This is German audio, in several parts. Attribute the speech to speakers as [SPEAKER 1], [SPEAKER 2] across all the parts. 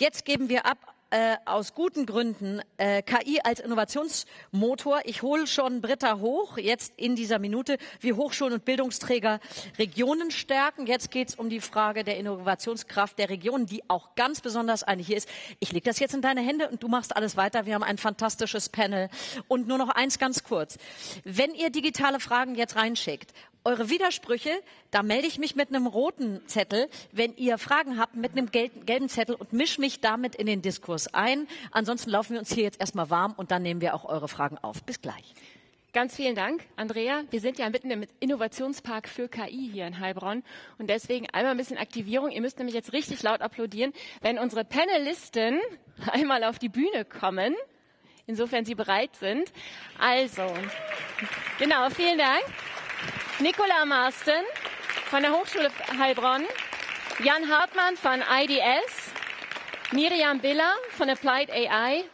[SPEAKER 1] Jetzt geben wir ab äh, aus guten Gründen äh, KI als Innovationsmotor. Ich hole schon Britta hoch, jetzt in dieser Minute, wie Hochschulen und Bildungsträger Regionen stärken. Jetzt geht es um die Frage der Innovationskraft der Regionen, die auch ganz besonders eine hier ist. Ich lege das jetzt in deine Hände und du machst alles weiter. Wir haben ein fantastisches Panel. Und nur noch eins ganz kurz. Wenn ihr digitale Fragen jetzt reinschickt eure Widersprüche, da melde ich mich mit einem roten Zettel, wenn ihr Fragen habt, mit einem gelben Zettel und mische mich damit in den Diskurs ein. Ansonsten laufen wir uns hier jetzt erstmal warm und dann nehmen wir auch eure Fragen auf. Bis gleich.
[SPEAKER 2] Ganz vielen Dank, Andrea. Wir sind ja mitten im Innovationspark für KI hier in Heilbronn und deswegen einmal ein bisschen Aktivierung. Ihr müsst nämlich jetzt richtig laut applaudieren, wenn unsere Panelisten einmal auf die Bühne kommen. Insofern sie bereit sind. Also, genau, vielen Dank. Nicola Marsten von der Hochschule Heilbronn, Jan Hartmann von IDS, Miriam Biller von Applied AI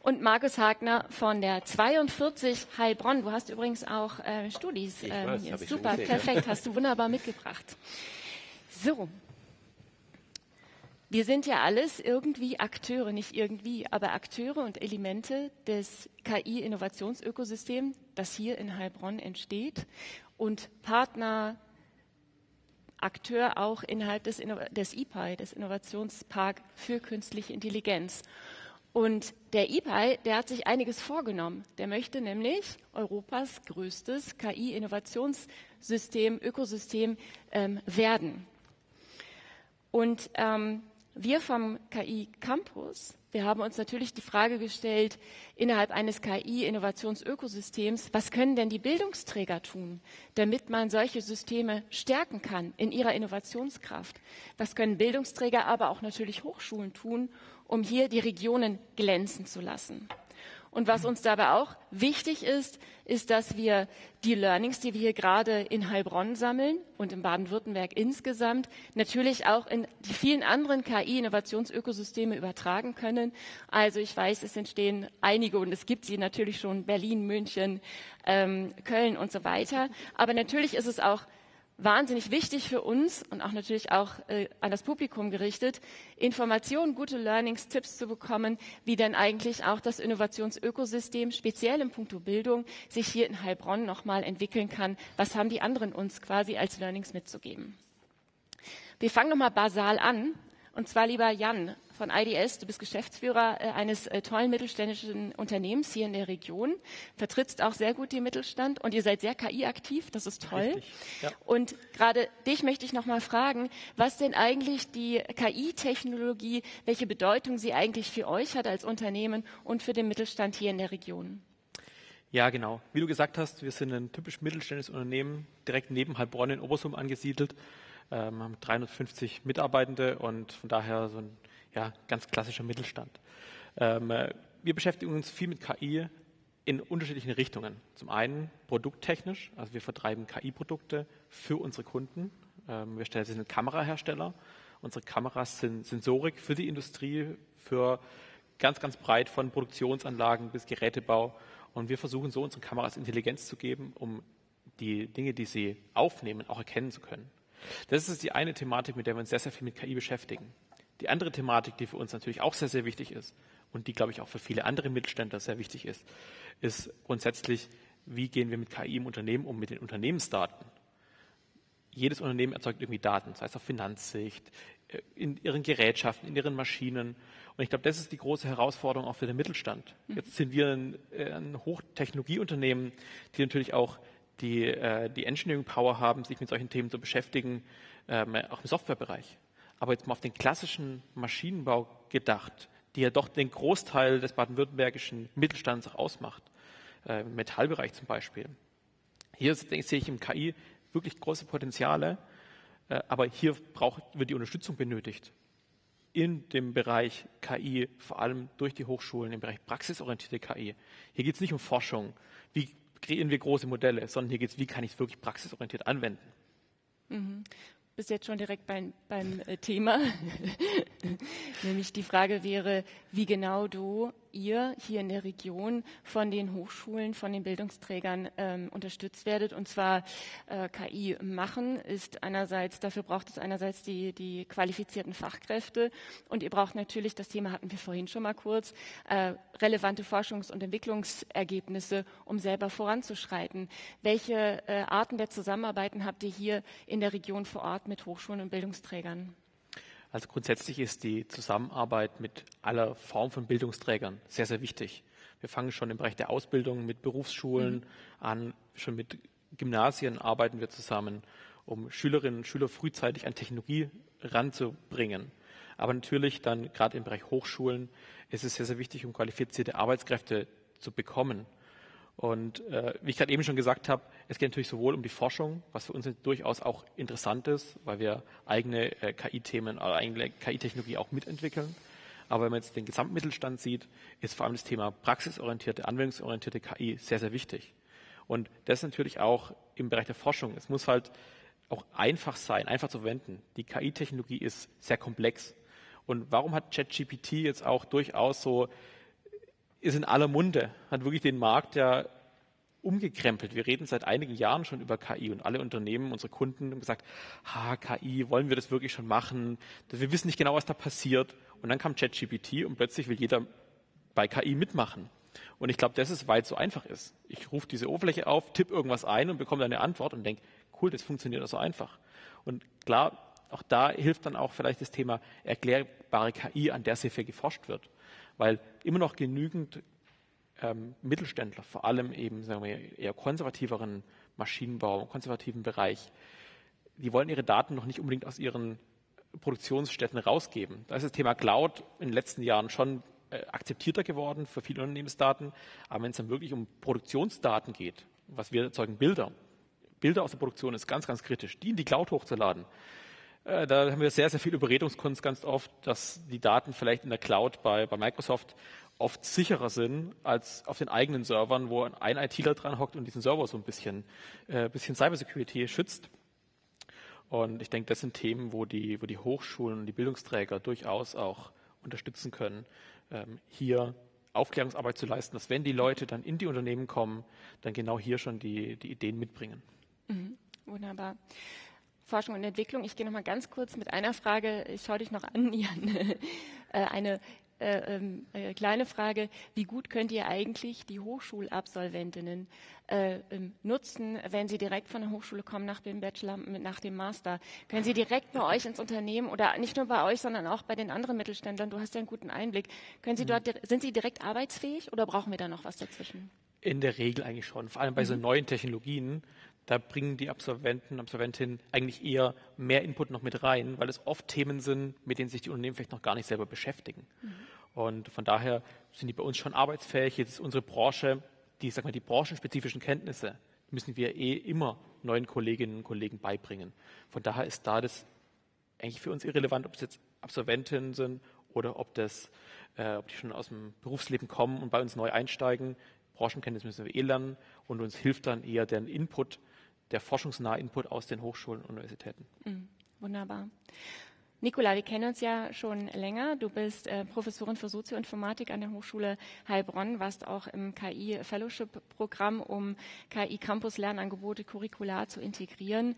[SPEAKER 2] und Markus Hagner von der 42 Heilbronn. Du hast übrigens auch äh, Studis.
[SPEAKER 3] Ich weiß,
[SPEAKER 2] ähm, super, perfekt, hast du wunderbar mitgebracht. So. Wir sind ja alles irgendwie Akteure, nicht irgendwie, aber Akteure und Elemente des KI-Innovationsökosystems, das hier in Heilbronn entsteht und Partner, Akteur auch innerhalb des, des IPI, des Innovationspark für künstliche Intelligenz. Und der IPI, der hat sich einiges vorgenommen. Der möchte nämlich Europas größtes KI-Innovationssystem, Ökosystem ähm, werden. Und ähm, wir vom KI Campus wir haben uns natürlich die Frage gestellt, innerhalb eines KI-Innovationsökosystems, was können denn die Bildungsträger tun, damit man solche Systeme stärken kann in ihrer Innovationskraft? Was können Bildungsträger, aber auch natürlich Hochschulen tun, um hier die Regionen glänzen zu lassen? Und was uns dabei auch wichtig ist, ist, dass wir die Learnings, die wir hier gerade in Heilbronn sammeln und in Baden-Württemberg insgesamt, natürlich auch in die vielen anderen KI-Innovationsökosysteme übertragen können. Also ich weiß, es entstehen einige und es gibt sie natürlich schon Berlin, München, ähm, Köln und so weiter. Aber natürlich ist es auch wahnsinnig wichtig für uns und auch natürlich auch äh, an das Publikum gerichtet, Informationen, gute Learnings, Tipps zu bekommen, wie denn eigentlich auch das Innovationsökosystem, speziell im Punkto Bildung, sich hier in Heilbronn nochmal entwickeln kann. Was haben die anderen uns quasi als Learnings mitzugeben? Wir fangen nochmal basal an. Und zwar, lieber Jan von IDS, du bist Geschäftsführer äh, eines äh, tollen mittelständischen Unternehmens hier in der Region, vertrittst auch sehr gut den Mittelstand und ihr seid sehr KI-aktiv, das ist toll. ja. Und gerade dich möchte ich noch mal fragen, was denn eigentlich die KI-Technologie, welche Bedeutung sie eigentlich für euch hat als Unternehmen und für den Mittelstand hier in der Region?
[SPEAKER 3] Ja, genau. Wie du gesagt hast, wir sind ein typisch mittelständisches Unternehmen, direkt neben Heilbronn in Obersum angesiedelt ähm, haben 350 Mitarbeitende und von daher so ein ja, ganz klassischer Mittelstand. Ähm, äh, wir beschäftigen uns viel mit KI in unterschiedlichen Richtungen. Zum einen produkttechnisch, also wir vertreiben KI-Produkte für unsere Kunden. Ähm, wir stellen, sind Kamerahersteller. Unsere Kameras sind Sensorik für die Industrie, für ganz, ganz breit von Produktionsanlagen bis Gerätebau. Und wir versuchen so unseren Kameras Intelligenz zu geben, um die Dinge, die sie aufnehmen, auch erkennen zu können. Das ist die eine Thematik, mit der wir uns sehr, sehr viel mit KI beschäftigen. Die andere Thematik, die für uns natürlich auch sehr, sehr wichtig ist und die, glaube ich, auch für viele andere Mittelständler sehr wichtig ist, ist grundsätzlich, wie gehen wir mit KI im Unternehmen um, mit den Unternehmensdaten. Jedes Unternehmen erzeugt irgendwie Daten, sei es auf Finanzsicht, äh, in ihren Gerätschaften, in ihren Maschinen. Und ich glaube, das ist die große Herausforderung auch für den Mittelstand. Mhm. Jetzt sind wir ein, äh, ein Hochtechnologieunternehmen, die natürlich auch die, äh, die Engineering Power haben, sich mit solchen Themen zu beschäftigen, ähm, auch im Softwarebereich. Aber jetzt mal auf den klassischen Maschinenbau gedacht, die ja doch den Großteil des baden-württembergischen Mittelstands auch ausmacht, äh, im Metallbereich zum Beispiel. Hier sehe ich im KI wirklich große Potenziale, äh, aber hier braucht, wird die Unterstützung benötigt. In dem Bereich KI, vor allem durch die Hochschulen, im Bereich praxisorientierte KI. Hier geht es nicht um Forschung. Wie kreieren wir große Modelle, sondern hier geht es, wie kann ich es wirklich praxisorientiert anwenden.
[SPEAKER 2] Mhm. Bis jetzt schon direkt beim, beim äh, Thema. Nämlich die Frage wäre, wie genau du ihr hier in der Region von den Hochschulen, von den Bildungsträgern ähm, unterstützt werdet. Und zwar äh, KI machen ist einerseits, dafür braucht es einerseits die, die qualifizierten Fachkräfte und ihr braucht natürlich, das Thema hatten wir vorhin schon mal kurz, äh, relevante Forschungs- und Entwicklungsergebnisse, um selber voranzuschreiten. Welche äh, Arten der Zusammenarbeiten habt ihr hier in der Region vor Ort mit Hochschulen und Bildungsträgern?
[SPEAKER 3] Also grundsätzlich ist die Zusammenarbeit mit aller Form von Bildungsträgern sehr, sehr wichtig. Wir fangen schon im Bereich der Ausbildung mit Berufsschulen mhm. an, schon mit Gymnasien arbeiten wir zusammen, um Schülerinnen und Schüler frühzeitig an Technologie ranzubringen. Aber natürlich dann gerade im Bereich Hochschulen ist es sehr, sehr wichtig, um qualifizierte Arbeitskräfte zu bekommen. Und äh, wie ich gerade eben schon gesagt habe, es geht natürlich sowohl um die Forschung, was für uns durchaus auch interessant ist, weil wir eigene äh, KI-Themen oder eigene KI-Technologie auch mitentwickeln. Aber wenn man jetzt den Gesamtmittelstand sieht, ist vor allem das Thema praxisorientierte, anwendungsorientierte KI sehr, sehr wichtig. Und das ist natürlich auch im Bereich der Forschung. Es muss halt auch einfach sein, einfach zu verwenden. Die KI-Technologie ist sehr komplex. Und warum hat ChatGPT jetzt auch durchaus so ist in aller Munde, hat wirklich den Markt ja umgekrempelt. Wir reden seit einigen Jahren schon über KI und alle Unternehmen, unsere Kunden haben gesagt, ha, KI, wollen wir das wirklich schon machen? Wir wissen nicht genau, was da passiert. Und dann kam ChatGPT und plötzlich will jeder bei KI mitmachen. Und ich glaube, das ist, weil es so einfach ist. Ich rufe diese Oberfläche auf, tippe irgendwas ein und bekomme eine Antwort und denke, cool, das funktioniert so einfach. Und klar, auch da hilft dann auch vielleicht das Thema erklärbare KI, an der sehr viel geforscht wird weil immer noch genügend ähm, Mittelständler, vor allem eben sagen wir, eher konservativeren Maschinenbau, konservativen Bereich, die wollen ihre Daten noch nicht unbedingt aus ihren Produktionsstätten rausgeben. Da ist das Thema Cloud in den letzten Jahren schon äh, akzeptierter geworden für viele Unternehmensdaten. Aber wenn es dann wirklich um Produktionsdaten geht, was wir erzeugen, Bilder, Bilder aus der Produktion ist ganz, ganz kritisch, die in die Cloud hochzuladen, da haben wir sehr, sehr viel Überredungskunst ganz oft, dass die Daten vielleicht in der Cloud bei, bei Microsoft oft sicherer sind als auf den eigenen Servern, wo ein ITler dran hockt und diesen Server so ein bisschen, äh, bisschen Cybersecurity schützt. Und ich denke, das sind Themen, wo die, wo die Hochschulen und die Bildungsträger durchaus auch unterstützen können, ähm, hier Aufklärungsarbeit zu leisten, dass wenn die Leute dann in die Unternehmen kommen, dann genau hier schon die, die Ideen mitbringen.
[SPEAKER 2] Mhm, wunderbar. Forschung und Entwicklung. Ich gehe noch mal ganz kurz mit einer Frage, ich schaue dich noch an, Jan, äh, eine äh, ähm, äh, kleine Frage. Wie gut könnt ihr eigentlich die Hochschulabsolventinnen äh, ähm, nutzen, wenn sie direkt von der Hochschule kommen nach dem Bachelor, nach dem Master? Können sie direkt bei euch ins Unternehmen oder nicht nur bei euch, sondern auch bei den anderen Mittelständlern? Du hast ja einen guten Einblick. Können sie mhm. dort, sind sie direkt arbeitsfähig oder brauchen wir da noch was dazwischen?
[SPEAKER 3] In der Regel eigentlich schon, vor allem bei mhm. so neuen Technologien da bringen die Absolventen, Absolventinnen eigentlich eher mehr Input noch mit rein, weil es oft Themen sind, mit denen sich die Unternehmen vielleicht noch gar nicht selber beschäftigen. Mhm. Und von daher sind die bei uns schon arbeitsfähig. Jetzt ist unsere Branche, die, sag mal, die branchenspezifischen Kenntnisse müssen wir eh immer neuen Kolleginnen und Kollegen beibringen. Von daher ist da das eigentlich für uns irrelevant, ob es jetzt Absolventinnen sind oder ob das, äh, ob die schon aus dem Berufsleben kommen und bei uns neu einsteigen. Branchenkenntnisse müssen wir eh lernen und uns hilft dann eher der Input, der forschungsnahe Input aus den Hochschulen und Universitäten.
[SPEAKER 2] Mhm, wunderbar. Nicola, wir kennen uns ja schon länger. Du bist äh, Professorin für Sozioinformatik an der Hochschule Heilbronn, warst auch im KI-Fellowship-Programm, um KI-Campus-Lernangebote curricular zu integrieren.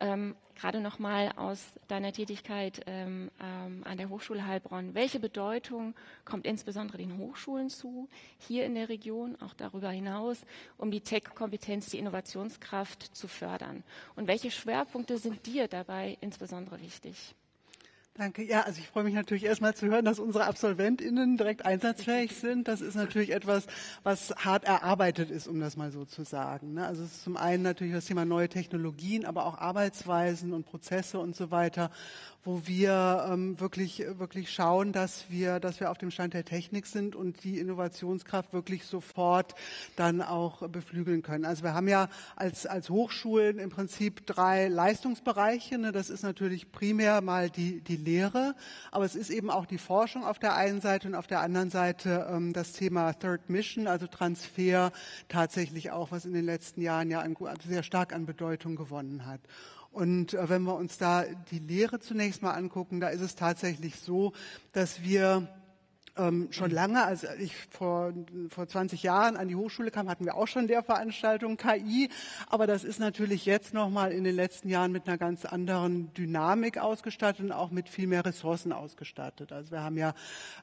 [SPEAKER 2] Ähm, Gerade nochmal aus deiner Tätigkeit ähm, ähm, an der Hochschule Heilbronn. Welche Bedeutung kommt insbesondere den Hochschulen zu, hier in der Region, auch darüber hinaus, um die Tech-Kompetenz, die Innovationskraft zu fördern? Und welche Schwerpunkte sind dir dabei insbesondere wichtig?
[SPEAKER 4] Danke. Ja, also ich freue mich natürlich erstmal zu hören, dass unsere AbsolventInnen direkt einsatzfähig sind. Das ist natürlich etwas, was hart erarbeitet ist, um das mal so zu sagen. Ne? Also es ist zum einen natürlich das Thema neue Technologien, aber auch Arbeitsweisen und Prozesse und so weiter wo wir ähm, wirklich, wirklich schauen, dass wir, dass wir auf dem Stand der Technik sind und die Innovationskraft wirklich sofort dann auch beflügeln können. Also wir haben ja als, als Hochschulen im Prinzip drei Leistungsbereiche. Ne? Das ist natürlich primär mal die, die Lehre, aber es ist eben auch die Forschung auf der einen Seite und auf der anderen Seite ähm, das Thema Third Mission, also Transfer tatsächlich auch, was in den letzten Jahren ja ein, sehr stark an Bedeutung gewonnen hat. Und äh, wenn wir uns da die Lehre zunächst mal angucken, da ist es tatsächlich so, dass wir ähm, schon lange, als ich vor, vor 20 Jahren an die Hochschule kam, hatten wir auch schon Lehrveranstaltungen KI. Aber das ist natürlich jetzt nochmal in den letzten Jahren mit einer ganz anderen Dynamik ausgestattet und auch mit viel mehr Ressourcen ausgestattet. Also wir haben ja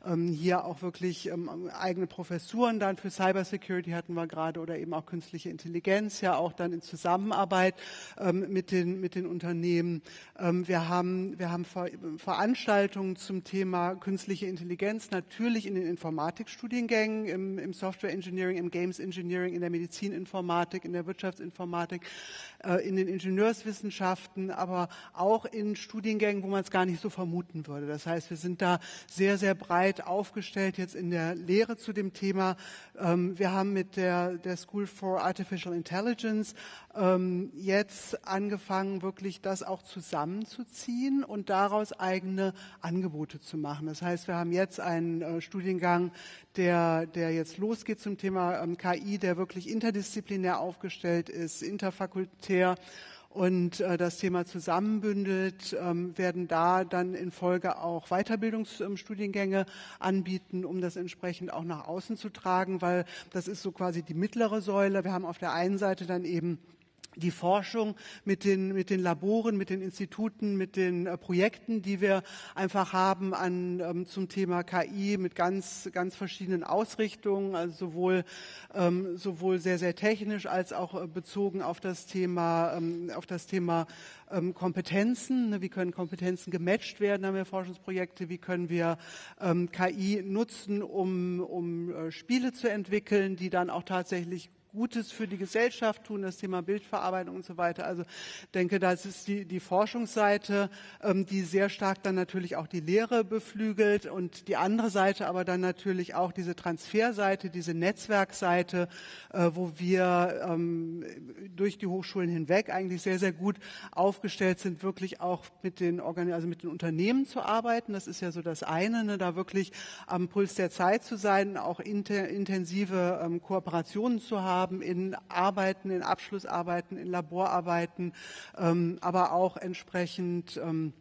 [SPEAKER 4] ähm, hier auch wirklich ähm, eigene Professuren dann für Cybersecurity hatten wir gerade oder eben auch künstliche Intelligenz, ja auch dann in Zusammenarbeit ähm, mit, den, mit den Unternehmen. Ähm, wir haben, wir haben Ver Veranstaltungen zum Thema künstliche Intelligenz, natürlich natürlich in den Informatikstudiengängen, im, im Software Engineering, im Games Engineering, in der Medizininformatik, in der Wirtschaftsinformatik, in den Ingenieurswissenschaften, aber auch in Studiengängen, wo man es gar nicht so vermuten würde. Das heißt, wir sind da sehr, sehr breit aufgestellt jetzt in der Lehre zu dem Thema. Ähm, wir haben mit der, der School for Artificial Intelligence ähm, jetzt angefangen, wirklich das auch zusammenzuziehen und daraus eigene Angebote zu machen. Das heißt, wir haben jetzt einen äh, Studiengang, der, der jetzt losgeht zum Thema ähm, KI, der wirklich interdisziplinär aufgestellt ist, interfakultär und äh, das Thema zusammenbündelt, ähm, werden da dann in Folge auch Weiterbildungsstudiengänge ähm, anbieten, um das entsprechend auch nach außen zu tragen, weil das ist so quasi die mittlere Säule. Wir haben auf der einen Seite dann eben die Forschung mit den, mit den Laboren, mit den Instituten, mit den äh, Projekten, die wir einfach haben an, ähm, zum Thema KI mit ganz, ganz verschiedenen Ausrichtungen, also sowohl, ähm, sowohl sehr, sehr technisch als auch äh, bezogen auf das Thema, ähm, auf das Thema ähm, Kompetenzen. Ne, wie können Kompetenzen gematcht werden? Haben wir Forschungsprojekte. Wie können wir ähm, KI nutzen, um, um äh, Spiele zu entwickeln, die dann auch tatsächlich Gutes für die Gesellschaft tun, das Thema Bildverarbeitung und so weiter. Also denke, das ist die, die Forschungsseite, ähm, die sehr stark dann natürlich auch die Lehre beflügelt und die andere Seite aber dann natürlich auch diese Transferseite, diese Netzwerkseite, äh, wo wir ähm, durch die Hochschulen hinweg eigentlich sehr, sehr gut aufgestellt sind, wirklich auch mit den, Organ also mit den Unternehmen zu arbeiten. Das ist ja so das eine, ne, da wirklich am Puls der Zeit zu sein, auch inter, intensive ähm, Kooperationen zu haben haben in Arbeiten, in Abschlussarbeiten, in Laborarbeiten, ähm, aber auch entsprechend ähm,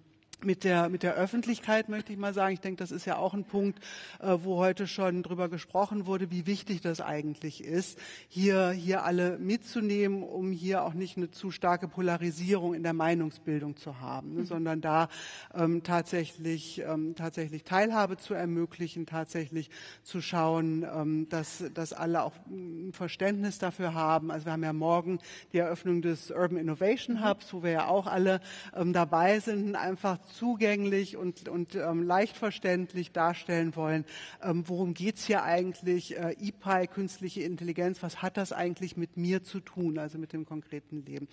[SPEAKER 4] mit der, mit der Öffentlichkeit möchte ich mal sagen. Ich denke, das ist ja auch ein Punkt, äh, wo heute schon drüber gesprochen wurde, wie wichtig das eigentlich ist, hier, hier alle mitzunehmen, um hier auch nicht eine zu starke Polarisierung in der Meinungsbildung zu haben, ne, mhm. sondern da ähm, tatsächlich, ähm, tatsächlich Teilhabe zu ermöglichen, tatsächlich zu schauen, ähm, dass, dass alle auch ein Verständnis dafür haben. Also wir haben ja morgen die Eröffnung des Urban Innovation mhm. Hubs, wo wir ja auch alle ähm, dabei sind, einfach zugänglich und, und ähm, leicht verständlich darstellen wollen, ähm, worum geht's hier eigentlich, äh, EPI, künstliche Intelligenz, was hat das eigentlich mit mir zu tun, also mit dem konkreten Leben.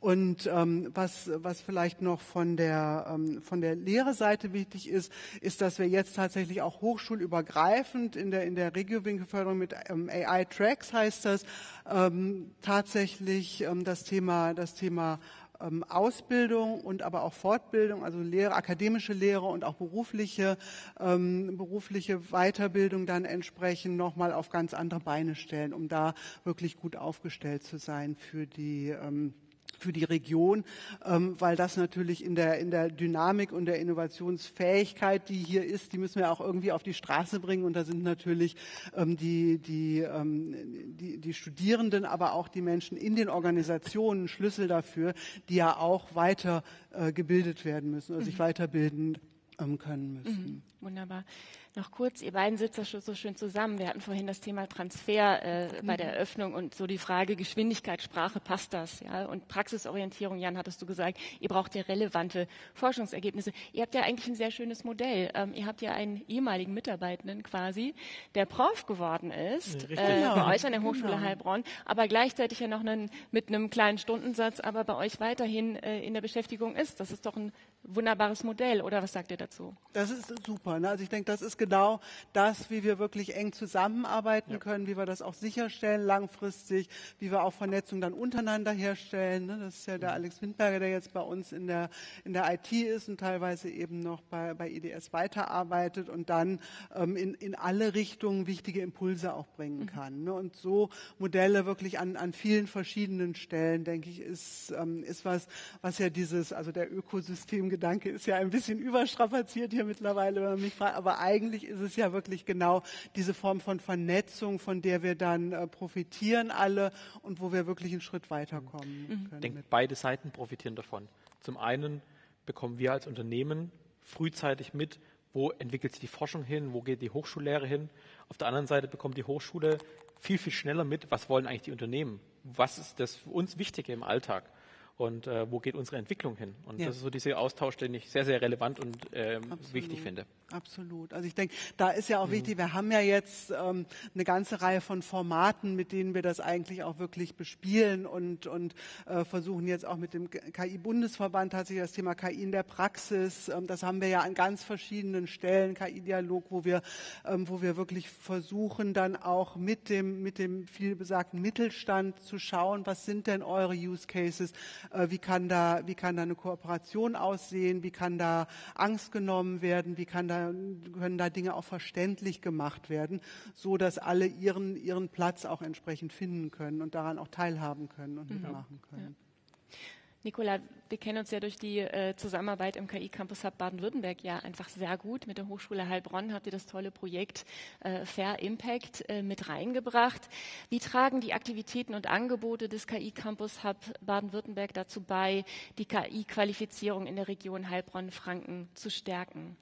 [SPEAKER 4] Und ähm, was, was vielleicht noch von der, ähm, von der Lehrerseite wichtig ist, ist, dass wir jetzt tatsächlich auch hochschulübergreifend in der, in der Regiowinkelförderung mit ähm, AI-Tracks heißt das, ähm, tatsächlich ähm, das Thema, das Thema Ausbildung und aber auch Fortbildung, also Lehre, akademische Lehre und auch berufliche, ähm, berufliche Weiterbildung dann entsprechend nochmal auf ganz andere Beine stellen, um da wirklich gut aufgestellt zu sein für die ähm, für die Region, ähm, weil das natürlich in der, in der Dynamik und der Innovationsfähigkeit, die hier ist, die müssen wir auch irgendwie auf die Straße bringen. Und da sind natürlich ähm, die, die, ähm, die, die Studierenden, aber auch die Menschen in den Organisationen Schlüssel dafür, die ja auch weiter äh, gebildet werden müssen, also sich mhm. weiterbilden ähm, können müssen.
[SPEAKER 2] Mhm. Wunderbar. Noch kurz, ihr beiden sitzt so schön zusammen. Wir hatten vorhin das Thema Transfer äh, bei der mhm. Eröffnung und so die Frage Geschwindigkeit, Sprache, passt das? Ja? Und Praxisorientierung, Jan, hattest du gesagt, ihr braucht ja relevante Forschungsergebnisse. Ihr habt ja eigentlich ein sehr schönes Modell. Ähm, ihr habt ja einen ehemaligen Mitarbeitenden quasi, der Prof geworden ist, ja, äh, bei euch an der Hochschule genau. Heilbronn, aber gleichzeitig ja noch einen, mit einem kleinen Stundensatz, aber bei euch weiterhin äh, in der Beschäftigung ist. Das ist doch ein wunderbares Modell, oder was sagt ihr dazu?
[SPEAKER 4] Das ist super. Ne? Also ich denke, das ist genau das, wie wir wirklich eng zusammenarbeiten ja. können, wie wir das auch sicherstellen langfristig, wie wir auch Vernetzung dann untereinander herstellen. Ne? Das ist ja der mhm. Alex Windberger, der jetzt bei uns in der, in der IT ist und teilweise eben noch bei, bei IDS weiterarbeitet und dann ähm, in, in alle Richtungen wichtige Impulse auch bringen mhm. kann. Ne? Und so Modelle wirklich an, an vielen verschiedenen Stellen, denke ich, ist, ähm, ist was, was ja dieses, also der Ökosystemgedanke ist ja ein bisschen überstrapaziert hier mittlerweile, wenn man mich fragt, aber eigentlich eigentlich ist es ja wirklich genau diese Form von Vernetzung, von der wir dann äh, profitieren alle und wo wir wirklich einen Schritt weiterkommen
[SPEAKER 3] mhm. können. Ich denke, beide Seiten profitieren davon. Zum einen bekommen wir als Unternehmen frühzeitig mit, wo entwickelt sich die Forschung hin, wo geht die Hochschullehre hin. Auf der anderen Seite bekommt die Hochschule viel, viel schneller mit, was wollen eigentlich die Unternehmen, was ist das für uns Wichtige im Alltag und äh, wo geht unsere Entwicklung hin. Und ja. das ist so dieser Austausch, den ich sehr, sehr relevant und ähm, wichtig finde.
[SPEAKER 4] Absolut. Also ich denke, da ist ja auch mhm. wichtig, wir haben ja jetzt ähm, eine ganze Reihe von Formaten, mit denen wir das eigentlich auch wirklich bespielen und, und äh, versuchen jetzt auch mit dem KI-Bundesverband tatsächlich das Thema KI in der Praxis, ähm, das haben wir ja an ganz verschiedenen Stellen, KI-Dialog, wo wir, ähm, wo wir wirklich versuchen dann auch mit dem, mit dem vielbesagten Mittelstand zu schauen, was sind denn eure Use Cases, wie kann da, wie kann da eine Kooperation aussehen, wie kann da Angst genommen werden, wie kann da können da Dinge auch verständlich gemacht werden, so dass alle ihren, ihren Platz auch entsprechend finden können und daran auch teilhaben können und mhm. mitmachen können. Ja.
[SPEAKER 2] Nicola, wir kennen uns ja durch die äh, Zusammenarbeit im KI Campus Hub Baden-Württemberg ja einfach sehr gut. Mit der Hochschule Heilbronn habt ihr das tolle Projekt äh, Fair Impact äh, mit reingebracht. Wie tragen die Aktivitäten und Angebote des KI Campus Hub Baden-Württemberg dazu bei, die KI-Qualifizierung in der Region Heilbronn-Franken zu stärken?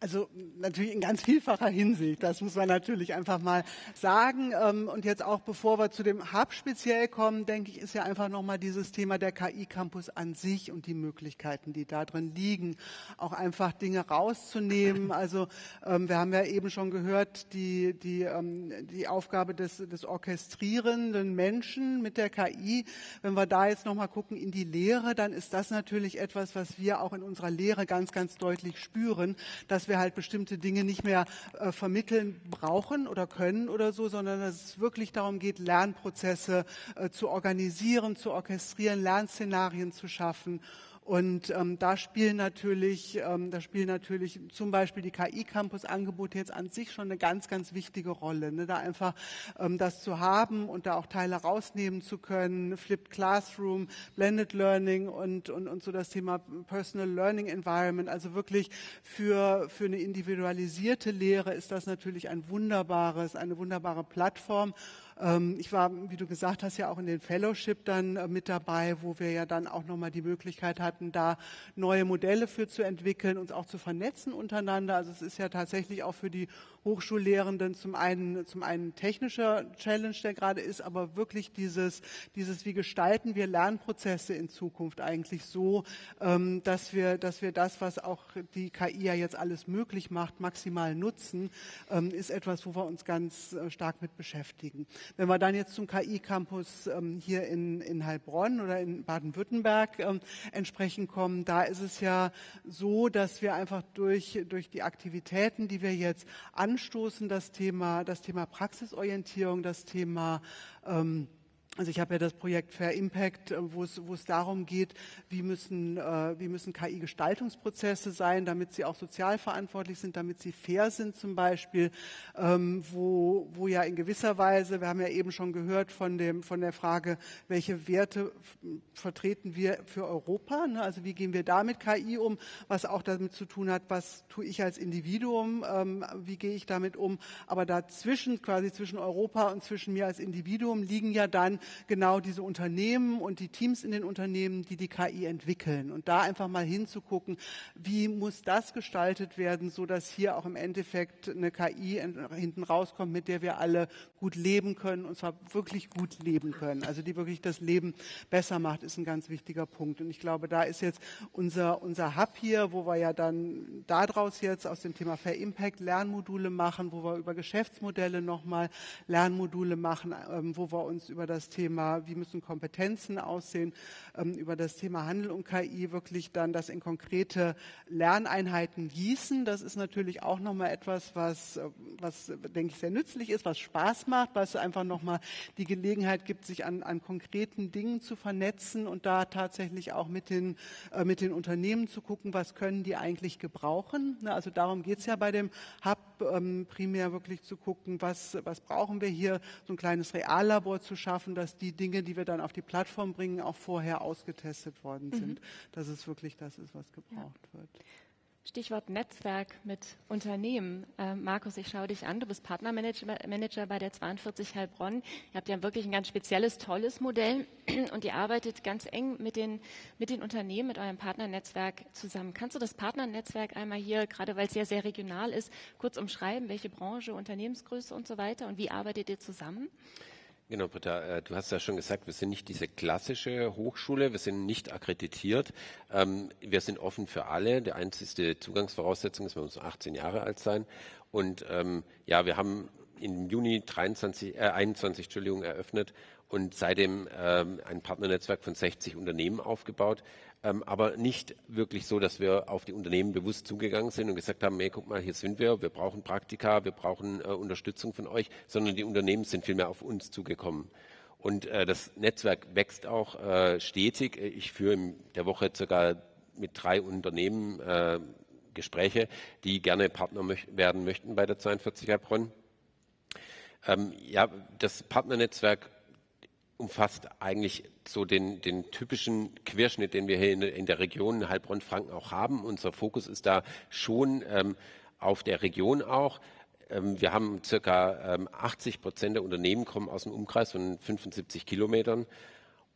[SPEAKER 4] Also natürlich in ganz vielfacher Hinsicht, das muss man natürlich einfach mal sagen. Ähm, und jetzt auch bevor wir zu dem Hub speziell kommen, denke ich, ist ja einfach nochmal dieses Thema der KI Campus an sich und die Möglichkeiten, die da drin liegen, auch einfach Dinge rauszunehmen. Also ähm, wir haben ja eben schon gehört, die, die, ähm, die Aufgabe des, des orchestrierenden Menschen mit der KI. Wenn wir da jetzt nochmal gucken in die Lehre, dann ist das natürlich etwas, was wir auch in unserer Lehre ganz, ganz deutlich spüren, dass wir halt bestimmte Dinge nicht mehr äh, vermitteln brauchen oder können oder so, sondern dass es wirklich darum geht, Lernprozesse äh, zu organisieren, zu orchestrieren, Lernszenarien zu schaffen und ähm, da spielen natürlich, ähm, da spielen natürlich zum Beispiel die KI-Campus-Angebote jetzt an sich schon eine ganz, ganz wichtige Rolle. Ne? Da einfach ähm, das zu haben und da auch Teile rausnehmen zu können, Flipped Classroom, Blended Learning und, und, und so das Thema Personal Learning Environment. Also wirklich für, für eine individualisierte Lehre ist das natürlich ein wunderbares, eine wunderbare Plattform. Ähm, ich war, wie du gesagt hast, ja auch in den Fellowship dann äh, mit dabei, wo wir ja dann auch nochmal die Möglichkeit hatten, da neue Modelle für zu entwickeln, uns auch zu vernetzen untereinander. Also es ist ja tatsächlich auch für die Hochschullehrenden zum einen, zum einen technischer Challenge, der gerade ist, aber wirklich dieses, dieses, wie gestalten wir Lernprozesse in Zukunft eigentlich so, ähm, dass wir, dass wir das, was auch die KI ja jetzt alles möglich macht, maximal nutzen, ähm, ist etwas, wo wir uns ganz äh, stark mit beschäftigen. Wenn wir dann jetzt zum KI-Campus ähm, hier in, in Heilbronn oder in Baden-Württemberg ähm, entsprechend kommen, da ist es ja so, dass wir einfach durch, durch die Aktivitäten, die wir jetzt an anstoßen, das Thema, das Thema Praxisorientierung, das Thema ähm, also ich habe ja das Projekt Fair Impact, äh, wo es, wo es darum geht, wie müssen, äh, wie müssen KI-Gestaltungsprozesse sein, damit sie auch sozial verantwortlich sind, damit sie fair sind zum Beispiel, ähm, wo, wo ja in gewisser Weise, wir haben ja eben schon gehört von, dem, von der Frage, welche Werte vertreten wir für Europa, ne? also wie gehen wir da mit KI um, was auch damit zu tun hat, was tue ich als Individuum, ähm, wie gehe ich damit um, aber dazwischen, quasi zwischen Europa und zwischen mir als Individuum liegen ja dann genau diese Unternehmen und die Teams in den Unternehmen, die die KI entwickeln. Und da einfach mal hinzugucken, wie muss das gestaltet werden, so dass hier auch im Endeffekt eine KI hinten rauskommt, mit der wir alle gut leben können und zwar wirklich gut leben können. Also die wirklich das Leben besser macht, ist ein ganz wichtiger Punkt. Und ich glaube, da ist jetzt unser, unser Hub hier, wo wir ja dann daraus jetzt aus dem Thema Fair Impact Lernmodule machen, wo wir über Geschäftsmodelle nochmal Lernmodule machen, ähm, wo wir uns über das Thema, wie müssen Kompetenzen aussehen, ähm, über das Thema Handel und KI wirklich dann das in konkrete Lerneinheiten gießen. Das ist natürlich auch nochmal etwas, was, äh, was, denke ich, sehr nützlich ist, was Spaß macht, was einfach nochmal die Gelegenheit gibt, sich an, an konkreten Dingen zu vernetzen und da tatsächlich auch mit den, äh, mit den Unternehmen zu gucken, was können die eigentlich gebrauchen. Also darum geht es ja bei dem Hub ähm, primär wirklich zu gucken, was, was brauchen wir hier, so ein kleines Reallabor zu schaffen, dass die Dinge, die wir dann auf die Plattform bringen, auch vorher ausgetestet worden mhm. sind, dass es wirklich das ist, was gebraucht ja. wird.
[SPEAKER 2] Stichwort Netzwerk mit Unternehmen. Äh, Markus, ich schaue dich an. Du bist Partnermanager bei der 42 Heilbronn. Ihr habt ja wirklich ein ganz spezielles, tolles Modell und ihr arbeitet ganz eng mit den, mit den Unternehmen, mit eurem Partnernetzwerk zusammen. Kannst du das Partnernetzwerk einmal hier, gerade weil es sehr, sehr regional ist, kurz umschreiben? Welche Branche, Unternehmensgröße und so weiter? Und wie arbeitet ihr zusammen?
[SPEAKER 5] Genau, Britta, äh, du hast ja schon gesagt, wir sind nicht diese klassische Hochschule, wir sind nicht akkreditiert. Ähm, wir sind offen für alle. Die einzige Zugangsvoraussetzung ist, man muss 18 Jahre alt sein. Und ähm, ja, wir haben im Juni 23, äh, 21 Entschuldigung, eröffnet und seitdem ähm, ein Partnernetzwerk von 60 Unternehmen aufgebaut ähm, aber nicht wirklich so, dass wir auf die Unternehmen bewusst zugegangen sind und gesagt haben, hey, guck mal, hier sind wir, wir brauchen Praktika, wir brauchen äh, Unterstützung von euch, sondern die Unternehmen sind vielmehr auf uns zugekommen. Und äh, das Netzwerk wächst auch äh, stetig. Ich führe in der Woche circa mit drei Unternehmen äh, Gespräche, die gerne Partner möch werden möchten bei der 42 Heilbronn. Ähm, ja, das Partnernetzwerk umfasst eigentlich so den, den typischen Querschnitt, den wir hier in, in der Region Heilbronn-Franken auch haben. Unser Fokus ist da schon ähm, auf der Region auch. Ähm, wir haben circa ähm, 80 Prozent der Unternehmen kommen aus dem Umkreis von 75 Kilometern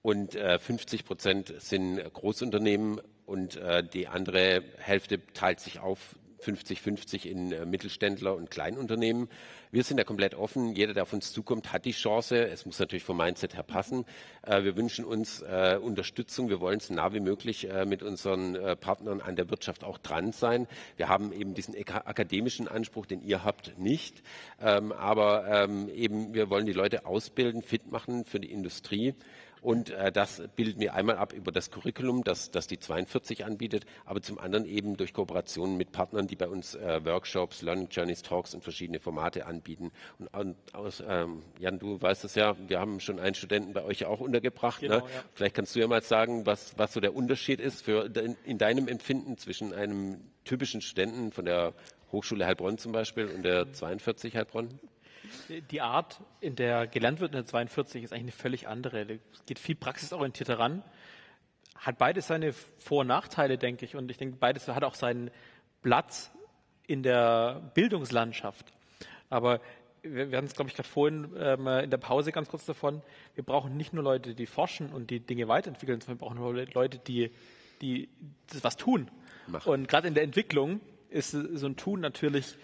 [SPEAKER 5] und äh, 50 Prozent sind Großunternehmen und äh, die andere Hälfte teilt sich auf 50-50 in äh, Mittelständler und Kleinunternehmen. Wir sind da komplett offen. Jeder, der auf uns zukommt, hat die Chance. Es muss natürlich vom Mindset her passen. Äh, wir wünschen uns äh, Unterstützung. Wir wollen so nah wie möglich mit unseren Partnern an der Wirtschaft auch dran sein. Wir haben eben diesen akademischen Anspruch, den ihr habt, nicht. Ähm, aber ähm, eben, wir wollen die Leute ausbilden, fit machen für die Industrie. Und äh, das bilden wir einmal ab über das Curriculum, das, das die 42 anbietet, aber zum anderen eben durch Kooperationen mit Partnern, die bei uns äh, Workshops, Learning Journeys, Talks und verschiedene Formate anbieten. Und, und aus, ähm, Jan, du weißt es ja, wir haben schon einen Studenten bei euch auch untergebracht. Ne? Genau, ne? ja. Vielleicht kannst du ja mal sagen, was, was so der Unterschied ist für in, in deinem Empfinden zwischen einem typischen Studenten von der Hochschule Heilbronn zum Beispiel und der 42 Heilbronn?
[SPEAKER 3] Die Art, in der gelernt wird in der 42, ist eigentlich eine völlig andere. Es geht viel praxisorientierter ran. Hat beides seine Vor- und Nachteile, denke ich. Und ich denke, beides hat auch seinen Platz in der Bildungslandschaft. Aber wir, wir hatten es, glaube ich, gerade vorhin ähm, in der Pause ganz kurz davon. Wir brauchen nicht nur Leute, die forschen und die Dinge weiterentwickeln, sondern wir brauchen Leute, die, die was tun. Machen. Und gerade in der Entwicklung ist so ein Tun natürlich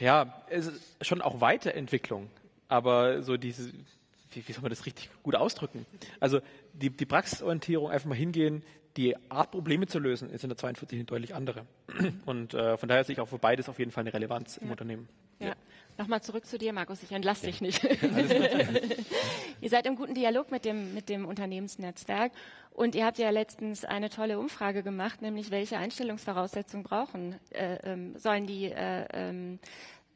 [SPEAKER 3] ja, es ist schon auch Weiterentwicklung, aber so diese, wie, wie soll man das richtig gut ausdrücken? Also die, die Praxisorientierung, einfach mal hingehen, die Art, Probleme zu lösen, ist in der 42 eine deutlich andere. Und äh, von daher sehe ich auch für beides auf jeden Fall eine Relevanz im Unternehmen.
[SPEAKER 2] Ja. Nochmal zurück zu dir, Markus. Ich entlasse dich nicht. ihr seid im guten Dialog mit dem, mit dem Unternehmensnetzwerk und ihr habt ja letztens eine tolle Umfrage gemacht, nämlich welche Einstellungsvoraussetzungen brauchen äh, ähm, sollen die äh, ähm,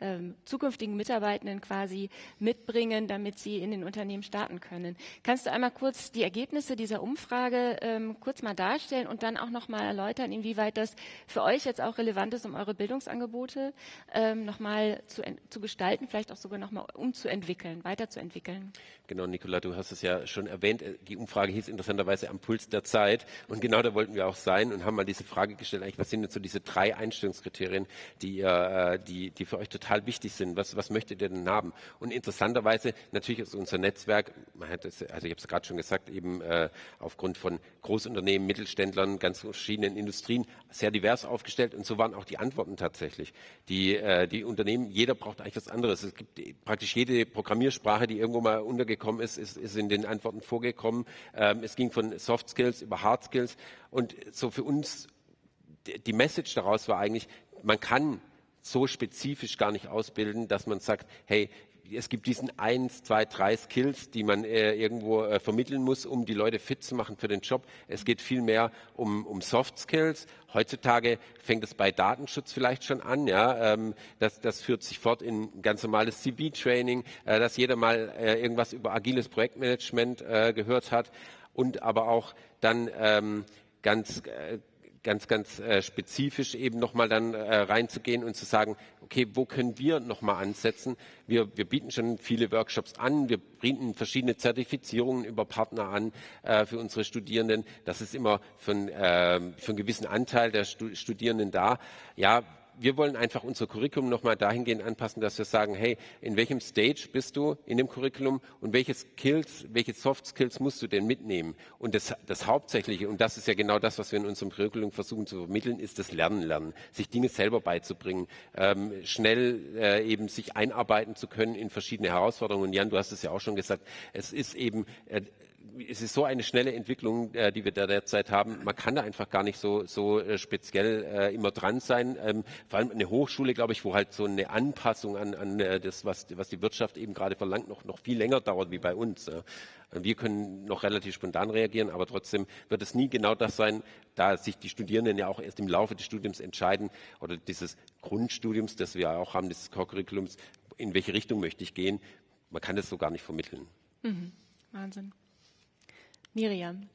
[SPEAKER 2] ähm, zukünftigen Mitarbeitenden quasi mitbringen, damit sie in den Unternehmen starten können. Kannst du einmal kurz die Ergebnisse dieser Umfrage ähm, kurz mal darstellen und dann auch noch mal erläutern, inwieweit das für euch jetzt auch relevant ist, um eure Bildungsangebote ähm, noch mal zu, zu gestalten, vielleicht auch sogar noch mal umzuentwickeln, weiterzuentwickeln?
[SPEAKER 5] Genau, Nicola, du hast es ja schon erwähnt. Die Umfrage hieß interessanterweise am Puls der Zeit. Und genau da wollten wir auch sein und haben mal diese Frage gestellt, eigentlich, was sind jetzt so diese drei Einstellungskriterien, die, äh, die, die für euch total total wichtig sind. Was, was möchtet ihr denn haben? Und interessanterweise, natürlich ist unser Netzwerk, man hat es, also ich habe es gerade schon gesagt, eben äh, aufgrund von Großunternehmen, Mittelständlern, ganz verschiedenen Industrien sehr divers aufgestellt. Und so waren auch die Antworten tatsächlich. Die, äh, die Unternehmen, jeder braucht eigentlich was anderes. Es gibt praktisch jede Programmiersprache, die irgendwo mal untergekommen ist, ist, ist in den Antworten vorgekommen. Ähm, es ging von Soft Skills über Hard Skills. Und so für uns die Message daraus war eigentlich, man kann so spezifisch gar nicht ausbilden, dass man sagt, hey, es gibt diesen eins, zwei, drei Skills, die man äh, irgendwo äh, vermitteln muss, um die Leute fit zu machen für den Job. Es geht vielmehr um, um Soft Skills. Heutzutage fängt es bei Datenschutz vielleicht schon an. Ja, ähm, das, das führt sich fort in ganz normales CV-Training, äh, dass jeder mal äh, irgendwas über agiles Projektmanagement äh, gehört hat und aber auch dann ähm, ganz äh, ganz, ganz äh, spezifisch eben nochmal dann äh, reinzugehen und zu sagen, okay, wo können wir nochmal ansetzen? Wir, wir bieten schon viele Workshops an, wir bieten verschiedene Zertifizierungen über Partner an äh, für unsere Studierenden. Das ist immer für, äh, für einen gewissen Anteil der Studierenden da. Ja, wir wollen einfach unser Curriculum nochmal dahingehend anpassen, dass wir sagen, hey, in welchem Stage bist du in dem Curriculum und welche Skills, welche Soft Skills musst du denn mitnehmen? Und das, das Hauptsächliche, und das ist ja genau das, was wir in unserem Curriculum versuchen zu vermitteln, ist das Lernen lernen, sich Dinge selber beizubringen, ähm, schnell äh, eben sich einarbeiten zu können in verschiedene Herausforderungen. Und Jan, du hast es ja auch schon gesagt, es ist eben äh, es ist so eine schnelle Entwicklung, äh, die wir da derzeit haben. Man kann da einfach gar nicht so, so äh, speziell äh, immer dran sein. Ähm, vor allem eine Hochschule, glaube ich, wo halt so eine Anpassung an, an äh, das, was, was die Wirtschaft eben gerade verlangt, noch, noch viel länger dauert wie bei uns. Ja. Wir können noch relativ spontan reagieren, aber trotzdem wird es nie genau das sein, da sich die Studierenden ja auch erst im Laufe des Studiums entscheiden oder dieses Grundstudiums, das wir auch haben, dieses Core-Curriculums, in welche Richtung möchte ich gehen. Man kann das so gar nicht vermitteln.
[SPEAKER 2] Mhm. Wahnsinn. Miriam,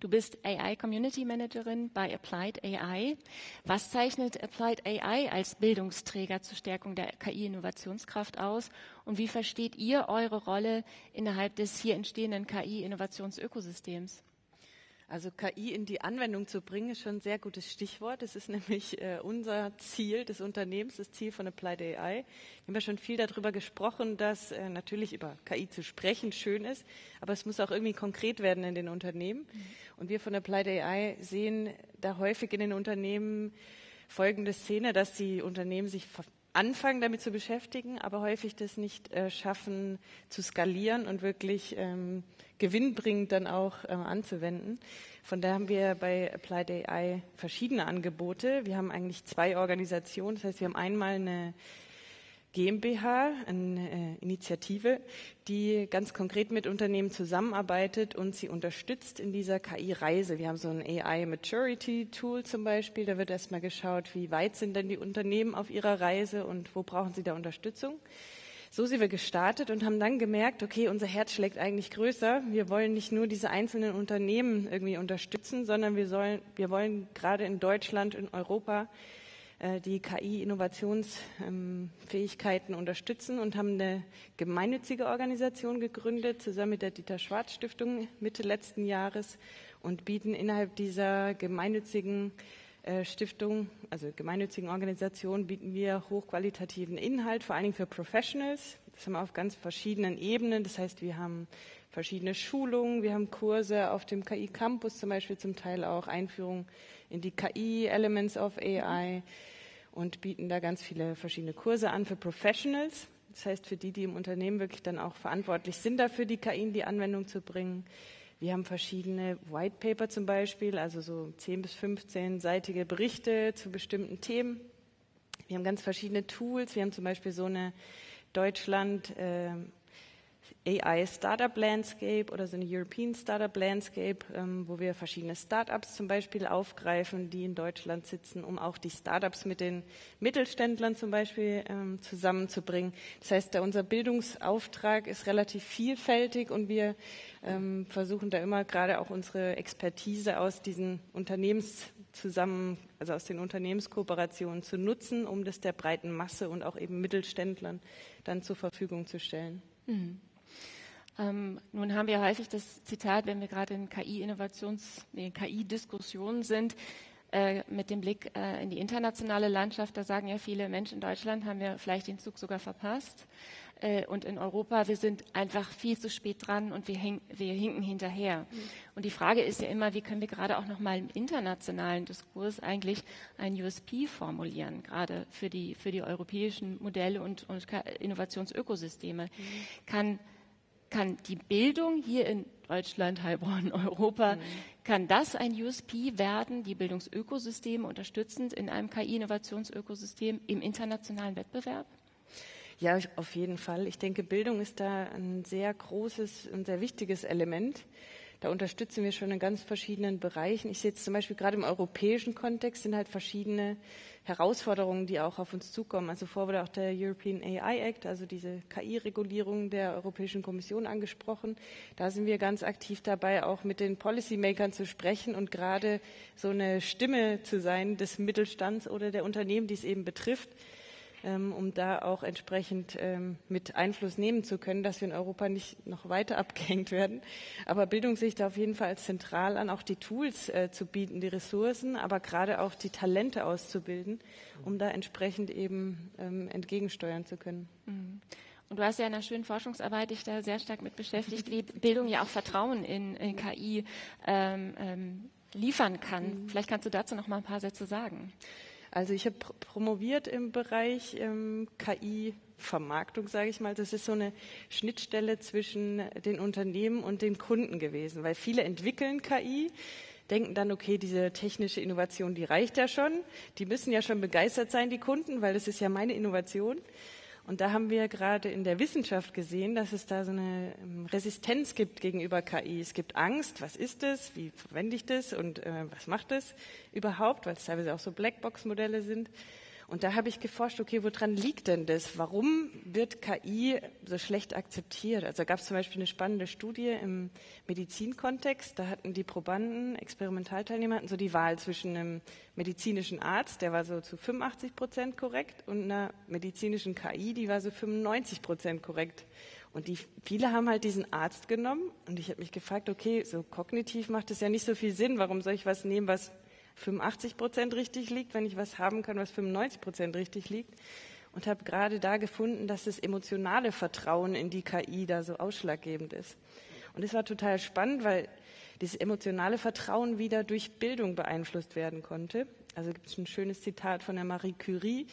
[SPEAKER 2] du bist AI Community Managerin bei Applied AI. Was zeichnet Applied AI als Bildungsträger zur Stärkung der KI-Innovationskraft aus? Und wie versteht ihr eure Rolle innerhalb des hier entstehenden KI-Innovationsökosystems?
[SPEAKER 6] Also KI in die Anwendung zu bringen, ist schon ein sehr gutes Stichwort. Das ist nämlich äh, unser Ziel des Unternehmens, das Ziel von Applied AI. Wir haben ja schon viel darüber gesprochen, dass äh, natürlich über KI zu sprechen schön ist, aber es muss auch irgendwie konkret werden in den Unternehmen. Mhm. Und wir von Applied AI sehen da häufig in den Unternehmen folgende Szene, dass die Unternehmen sich anfangen damit zu beschäftigen, aber häufig das nicht äh, schaffen zu skalieren und wirklich ähm, gewinnbringend dann auch äh, anzuwenden. Von daher haben wir bei Applied AI verschiedene Angebote. Wir haben eigentlich zwei Organisationen. Das heißt, wir haben einmal eine GmbH, eine äh, Initiative, die ganz konkret mit Unternehmen zusammenarbeitet und sie unterstützt in dieser KI-Reise. Wir haben so ein AI Maturity Tool zum Beispiel. Da wird erstmal geschaut, wie weit sind denn die Unternehmen auf ihrer Reise und wo brauchen sie da Unterstützung. So sind wir gestartet und haben dann gemerkt, okay, unser Herz schlägt eigentlich größer. Wir wollen nicht nur diese einzelnen Unternehmen irgendwie unterstützen, sondern wir sollen, wir wollen gerade in Deutschland, in Europa die KI-Innovationsfähigkeiten unterstützen und haben eine gemeinnützige Organisation gegründet, zusammen mit der Dieter Schwarz Stiftung Mitte letzten Jahres und bieten innerhalb dieser gemeinnützigen äh, Stiftung, also gemeinnützigen Organisation, bieten wir hochqualitativen Inhalt, vor allen Dingen für Professionals. Das haben wir auf ganz verschiedenen Ebenen. Das heißt, wir haben verschiedene Schulungen, wir haben Kurse auf dem KI Campus zum Beispiel, zum Teil auch Einführung in die KI, Elements of AI und bieten da ganz viele verschiedene Kurse an für Professionals. Das heißt, für die, die im Unternehmen wirklich dann auch verantwortlich sind dafür, die KI in die Anwendung zu bringen. Wir haben verschiedene White Paper zum Beispiel, also so 10 bis 15-seitige Berichte zu bestimmten Themen. Wir haben ganz verschiedene Tools. Wir haben zum Beispiel so eine Deutschland äh, AI Startup Landscape oder so eine European Startup Landscape, ähm, wo wir verschiedene Startups zum Beispiel aufgreifen, die in Deutschland sitzen, um auch die Startups mit den Mittelständlern zum Beispiel ähm, zusammenzubringen. Das heißt, da unser Bildungsauftrag ist relativ vielfältig und wir ähm, versuchen da immer gerade auch unsere Expertise aus diesen Unternehmens zusammen, also aus den Unternehmenskooperationen zu nutzen, um das der breiten Masse und auch eben Mittelständlern dann zur Verfügung zu stellen. Mhm.
[SPEAKER 2] Ähm, nun haben wir häufig das Zitat, wenn wir gerade in KI-Innovations-, nee, KI-Diskussionen sind, äh, mit dem Blick äh, in die internationale Landschaft, da sagen ja viele Menschen in Deutschland, haben wir vielleicht den Zug sogar verpasst. Äh, und in Europa, wir sind einfach viel zu spät dran und wir, hing, wir hinken hinterher. Mhm. Und die Frage ist ja immer, wie können wir gerade auch nochmal im internationalen Diskurs eigentlich ein USP formulieren, gerade für die, für die europäischen Modelle und, und Innovationsökosysteme. Mhm. Kann kann die Bildung hier in Deutschland, Heilbronn, Europa, mhm. kann das ein USP werden, die Bildungsökosysteme unterstützend in einem KI-Innovationsökosystem im internationalen Wettbewerb?
[SPEAKER 6] Ja, auf jeden Fall. Ich denke, Bildung ist da ein sehr großes und sehr wichtiges Element. Da unterstützen wir schon in ganz verschiedenen Bereichen. Ich sehe jetzt zum Beispiel gerade im europäischen Kontext sind halt verschiedene Herausforderungen, die auch auf uns zukommen. Also vor wurde auch der European AI Act, also diese KI-Regulierung der Europäischen Kommission angesprochen. Da sind wir ganz aktiv dabei, auch mit den Policymakern zu sprechen und gerade so eine Stimme zu sein des Mittelstands oder der Unternehmen, die es eben betrifft, um da auch entsprechend ähm, mit Einfluss nehmen zu können, dass wir in Europa nicht noch weiter abgehängt werden. Aber Bildung sehe ich da auf jeden Fall als zentral an, auch die Tools äh, zu bieten, die Ressourcen, aber gerade auch die Talente auszubilden, um da entsprechend eben ähm, entgegensteuern zu können.
[SPEAKER 2] Mhm. Und du hast ja in einer schönen Forschungsarbeit dich da sehr stark mit beschäftigt, wie Bildung ja auch Vertrauen in, in KI ähm, ähm, liefern kann. Mhm. Vielleicht kannst du dazu noch mal ein paar Sätze sagen.
[SPEAKER 6] Also ich habe promoviert im Bereich ähm, KI. Vermarktung, sage ich mal. Das ist so eine Schnittstelle zwischen den Unternehmen und den Kunden gewesen, weil viele entwickeln KI, denken dann, okay, diese technische Innovation, die reicht ja schon. Die müssen ja schon begeistert sein, die Kunden, weil das ist ja meine Innovation. Und da haben wir gerade in der Wissenschaft gesehen, dass es da so eine ähm, Resistenz gibt gegenüber KI. Es gibt Angst, was ist das, wie verwende ich das und äh, was macht das überhaupt, weil es teilweise auch so Blackbox-Modelle sind. Und da habe ich geforscht, okay, woran liegt denn das? Warum wird KI so schlecht akzeptiert? Also gab es zum Beispiel eine spannende Studie im Medizinkontext. Da hatten die Probanden, Experimentalteilnehmer, hatten so die Wahl zwischen einem medizinischen Arzt, der war so zu 85 Prozent korrekt, und einer medizinischen KI, die war so 95 Prozent korrekt. Und die, viele haben halt diesen Arzt genommen und ich habe mich gefragt, okay, so kognitiv macht es ja nicht so viel Sinn. Warum soll ich was nehmen, was 85 Prozent richtig liegt, wenn ich was haben kann, was 95 Prozent richtig liegt. Und habe gerade da gefunden, dass das emotionale Vertrauen in die KI da so ausschlaggebend ist. Und es war total spannend, weil dieses emotionale Vertrauen wieder durch Bildung beeinflusst werden konnte. Also gibt es ein schönes Zitat von der Marie Curie,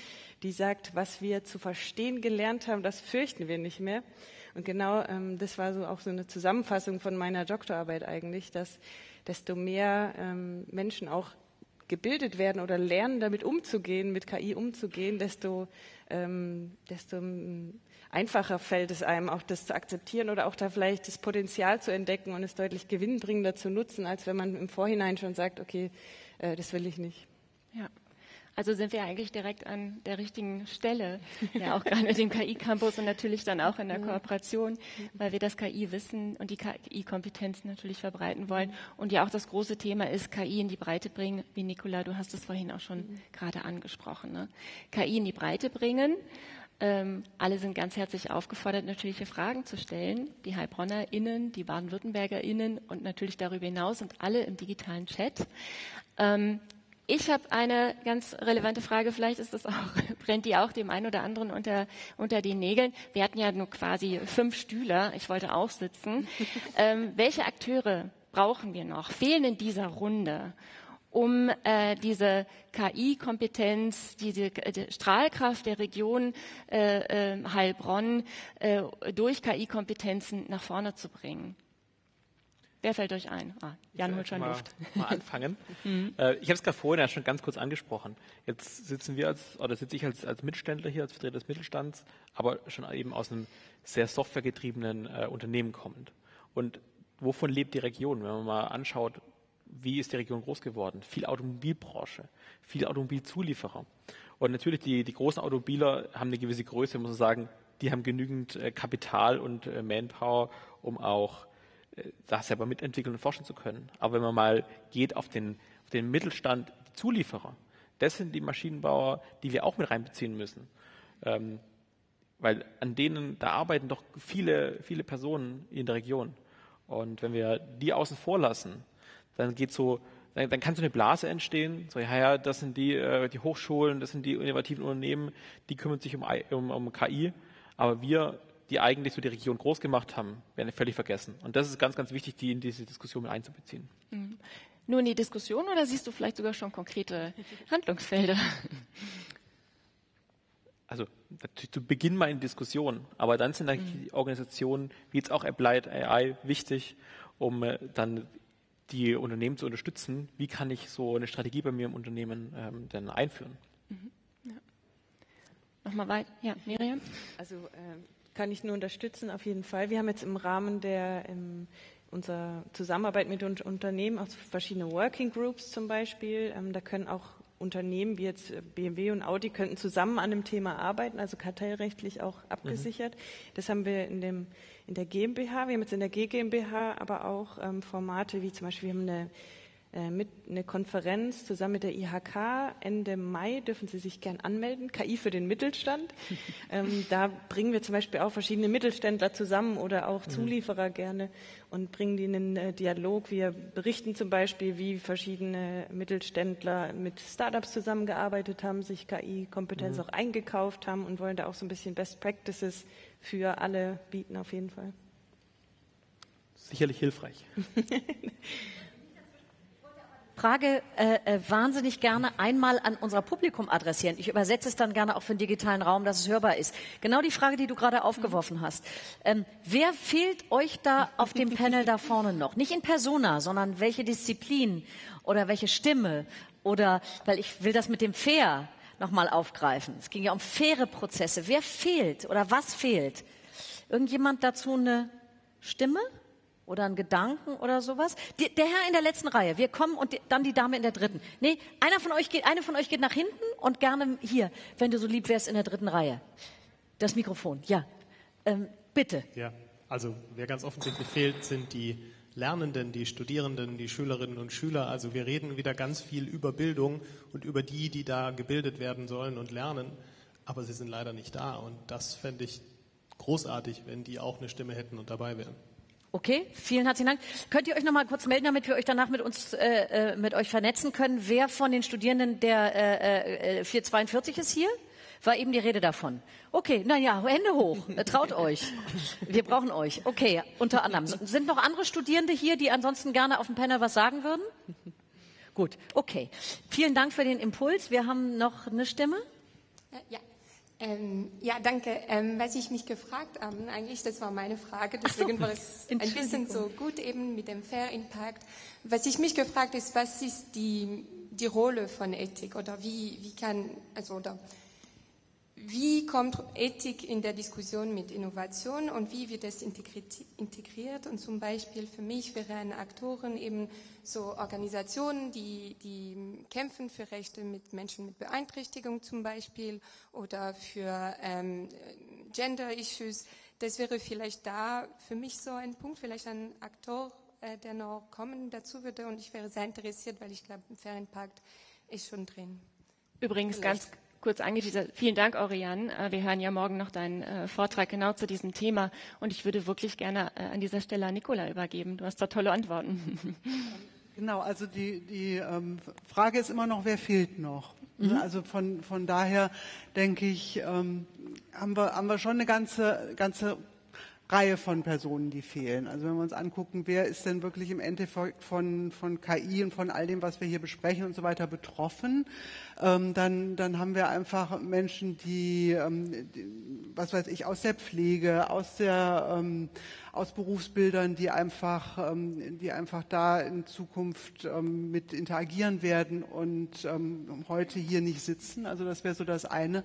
[SPEAKER 6] die sagt, was wir zu verstehen gelernt haben, das fürchten wir nicht mehr. Und genau ähm, das war so auch so eine Zusammenfassung von meiner Doktorarbeit eigentlich, dass desto mehr ähm, Menschen auch gebildet werden oder lernen, damit umzugehen, mit KI umzugehen, desto, ähm, desto ähm, einfacher fällt es einem, auch das zu akzeptieren oder auch da vielleicht das Potenzial zu entdecken und es deutlich gewinnbringender zu nutzen, als wenn man im Vorhinein schon sagt, okay, äh, das will ich nicht.
[SPEAKER 2] Ja. Also sind wir eigentlich direkt an der richtigen Stelle, ja auch gerade mit dem KI-Campus und natürlich dann auch in der Kooperation, weil wir das KI-Wissen und die KI-Kompetenzen natürlich verbreiten wollen. Und ja auch das große Thema ist, KI in die Breite bringen, wie Nicola, du hast es vorhin auch schon mhm. gerade angesprochen. Ne? KI in die Breite bringen. Ähm, alle sind ganz herzlich aufgefordert, natürliche Fragen zu stellen. Die HeilbronnerInnen, die Baden-WürttembergerInnen und natürlich darüber hinaus und alle im digitalen Chat. Ähm, ich habe eine ganz relevante Frage, vielleicht ist das auch, brennt die auch dem einen oder anderen unter, unter den Nägeln. Wir hatten ja nur quasi fünf Stühle, ich wollte auch sitzen. Ähm, welche Akteure brauchen wir noch, fehlen in dieser Runde, um äh, diese KI-Kompetenz, diese die Strahlkraft der Region äh, äh, Heilbronn durch KI-Kompetenzen nach vorne zu bringen? Wer fällt euch ein? Ah, Jan holt schon
[SPEAKER 3] mal,
[SPEAKER 2] Luft.
[SPEAKER 3] Mal anfangen. mhm. äh, ich habe es gerade vorhin ja schon ganz kurz angesprochen. Jetzt sitzen wir als, oder sitze ich als, als Mittelständler hier, als Vertreter des Mittelstands, aber schon eben aus einem sehr softwaregetriebenen äh, Unternehmen kommend. Und wovon lebt die Region? Wenn man mal anschaut, wie ist die Region groß geworden? Viel Automobilbranche, viel Automobilzulieferer. Und natürlich die, die großen Automobiler haben eine gewisse Größe, muss man sagen, die haben genügend äh, Kapital und äh, Manpower, um auch äh, das selber mitentwickeln und forschen zu können. Aber wenn man mal geht auf den, auf den Mittelstand, die Zulieferer, das sind die Maschinenbauer, die wir auch mit reinbeziehen müssen. Ähm, weil an denen, da arbeiten doch viele, viele Personen in der Region. Und wenn wir die außen vor lassen, dann geht so, dann, dann kann so eine Blase entstehen. So, ja, ja, das sind die, äh, die Hochschulen, das sind die innovativen Unternehmen, die kümmern sich um, um, um KI. Aber wir die eigentlich so die Region groß gemacht haben, werden völlig vergessen. Und das ist ganz, ganz wichtig, die in diese Diskussion mit einzubeziehen.
[SPEAKER 2] Mhm. Nur in die Diskussion oder siehst du vielleicht sogar schon konkrete Handlungsfelder?
[SPEAKER 3] Also zu Beginn mal in Diskussion, aber dann sind mhm. Organisationen wie jetzt auch Applied AI wichtig, um äh, dann die Unternehmen zu unterstützen. Wie kann ich so eine Strategie bei mir im Unternehmen ähm, denn einführen? Mhm.
[SPEAKER 2] Ja. Nochmal weiter. Ja, Miriam?
[SPEAKER 6] Also ähm kann ich nur unterstützen, auf jeden Fall. Wir haben jetzt im Rahmen der im unsere Zusammenarbeit mit Unternehmen, auch verschiedene Working Groups zum Beispiel. Ähm, da können auch Unternehmen wie jetzt BMW und Audi könnten zusammen an einem Thema arbeiten, also kartellrechtlich auch abgesichert. Mhm. Das haben wir in, dem, in der GmbH, wir haben jetzt in der GmbH aber auch ähm, Formate wie zum Beispiel, wir haben eine mit eine Konferenz zusammen mit der IHK. Ende Mai dürfen Sie sich gern anmelden. KI für den Mittelstand. ähm, da bringen wir zum Beispiel auch verschiedene Mittelständler zusammen oder auch mhm. Zulieferer gerne und bringen die in den äh, Dialog. Wir berichten zum Beispiel, wie verschiedene Mittelständler mit Startups zusammengearbeitet haben, sich KI-Kompetenz mhm. auch eingekauft haben und wollen da auch so ein bisschen Best Practices für alle bieten auf jeden Fall.
[SPEAKER 3] Sicherlich hilfreich.
[SPEAKER 1] Frage äh, äh, wahnsinnig gerne einmal an unser Publikum adressieren. Ich übersetze es dann gerne auch für den digitalen Raum, dass es hörbar ist. Genau die Frage, die du gerade aufgeworfen hast. Ähm, wer fehlt euch da auf dem Panel da vorne noch? Nicht in Persona, sondern welche Disziplin oder welche Stimme oder, weil ich will das mit dem Fair nochmal aufgreifen. Es ging ja um faire Prozesse. Wer fehlt oder was fehlt? Irgendjemand dazu eine Stimme? Oder einen Gedanken oder sowas. Die, der Herr in der letzten Reihe, wir kommen und die, dann die Dame in der dritten. Nee, einer von euch geht, eine von euch geht nach hinten und gerne hier, wenn du so lieb wärst in der dritten Reihe. Das Mikrofon, ja. Ähm, bitte.
[SPEAKER 7] Ja, also wer ganz offensichtlich fehlt, sind die Lernenden, die Studierenden, die Schülerinnen und Schüler. Also wir reden wieder ganz viel über Bildung und über die, die da gebildet werden sollen und lernen, aber sie sind leider nicht da. Und das fände ich großartig, wenn die auch eine Stimme hätten und dabei wären.
[SPEAKER 1] Okay, vielen herzlichen Dank. Könnt ihr euch noch mal kurz melden, damit wir euch danach mit uns äh, äh mit euch vernetzen können? Wer von den Studierenden der äh, äh, 442 ist hier? War eben die Rede davon. Okay, na ja, Hände hoch. Äh, traut euch. Wir brauchen euch. Okay, unter anderem. Sind noch andere Studierende hier, die ansonsten gerne auf dem Panel was sagen würden? Gut, okay. Vielen Dank für den Impuls. Wir haben noch eine Stimme.
[SPEAKER 8] Ja, ähm, ja, danke. Ähm, was ich mich gefragt habe, eigentlich, das war meine Frage, deswegen war es ein bisschen so gut eben mit dem Fair Impact. Was ich mich gefragt ist, was ist die, die Rolle von Ethik oder wie, wie kann, also, oder wie kommt Ethik in der Diskussion mit Innovation und wie wird es integriert? Und zum Beispiel für mich wären Aktoren eben so Organisationen, die, die kämpfen für Rechte mit Menschen mit Beeinträchtigung zum Beispiel oder für ähm, Gender-Issues. Das wäre vielleicht da für mich so ein Punkt, vielleicht ein Aktor, äh, der noch kommen dazu würde. Und ich wäre sehr interessiert, weil ich glaube, im Ferienpakt ist schon drin.
[SPEAKER 2] Übrigens vielleicht. ganz kurz angeteasert. Vielen Dank, Oriane. Äh, wir hören ja morgen noch deinen äh, Vortrag genau zu diesem Thema. Und ich würde wirklich gerne äh, an dieser Stelle an Nicola übergeben. Du hast da tolle Antworten.
[SPEAKER 4] Genau, also die, die ähm, Frage ist immer noch, wer fehlt noch? Mhm. Also von, von daher denke ich, ähm, haben, wir, haben wir schon eine ganze, ganze Reihe von Personen, die fehlen. Also wenn wir uns angucken, wer ist denn wirklich im Endeffekt von, von KI und von all dem, was wir hier besprechen und so weiter betroffen, ähm, dann, dann haben wir einfach Menschen, die, ähm, die, was weiß ich, aus der Pflege, aus der ähm, aus Berufsbildern, die einfach, ähm, die einfach da in Zukunft ähm, mit interagieren werden und ähm, heute hier nicht sitzen. Also das wäre so das eine.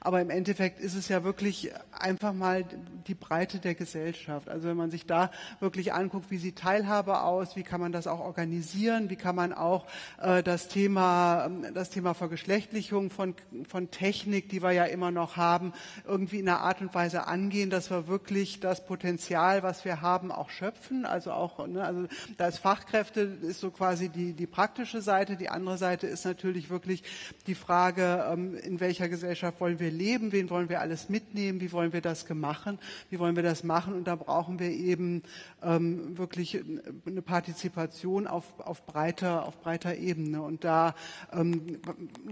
[SPEAKER 4] Aber im Endeffekt ist es ja wirklich einfach mal die Breite der Gesellschaft. Also wenn man sich da wirklich anguckt, wie sieht Teilhabe aus, wie kann man das auch organisieren, wie kann man auch äh, das Thema, ähm, das Thema Vergeschlechtlichung von, von Technik, die wir ja immer noch haben, irgendwie in einer Art und Weise angehen, dass wir wirklich das Potenzial, was wir haben, auch schöpfen. Also auch, ne, also da ist Fachkräfte, ist so quasi die, die praktische Seite. Die andere Seite ist natürlich wirklich die Frage, ähm, in welcher Gesellschaft wollen wir leben, wen wollen wir alles mitnehmen, wie wollen wir das machen, wie wollen wir das machen. Und da brauchen wir eben ähm, wirklich eine Partizipation auf, auf, breiter, auf breiter Ebene. Und da ähm,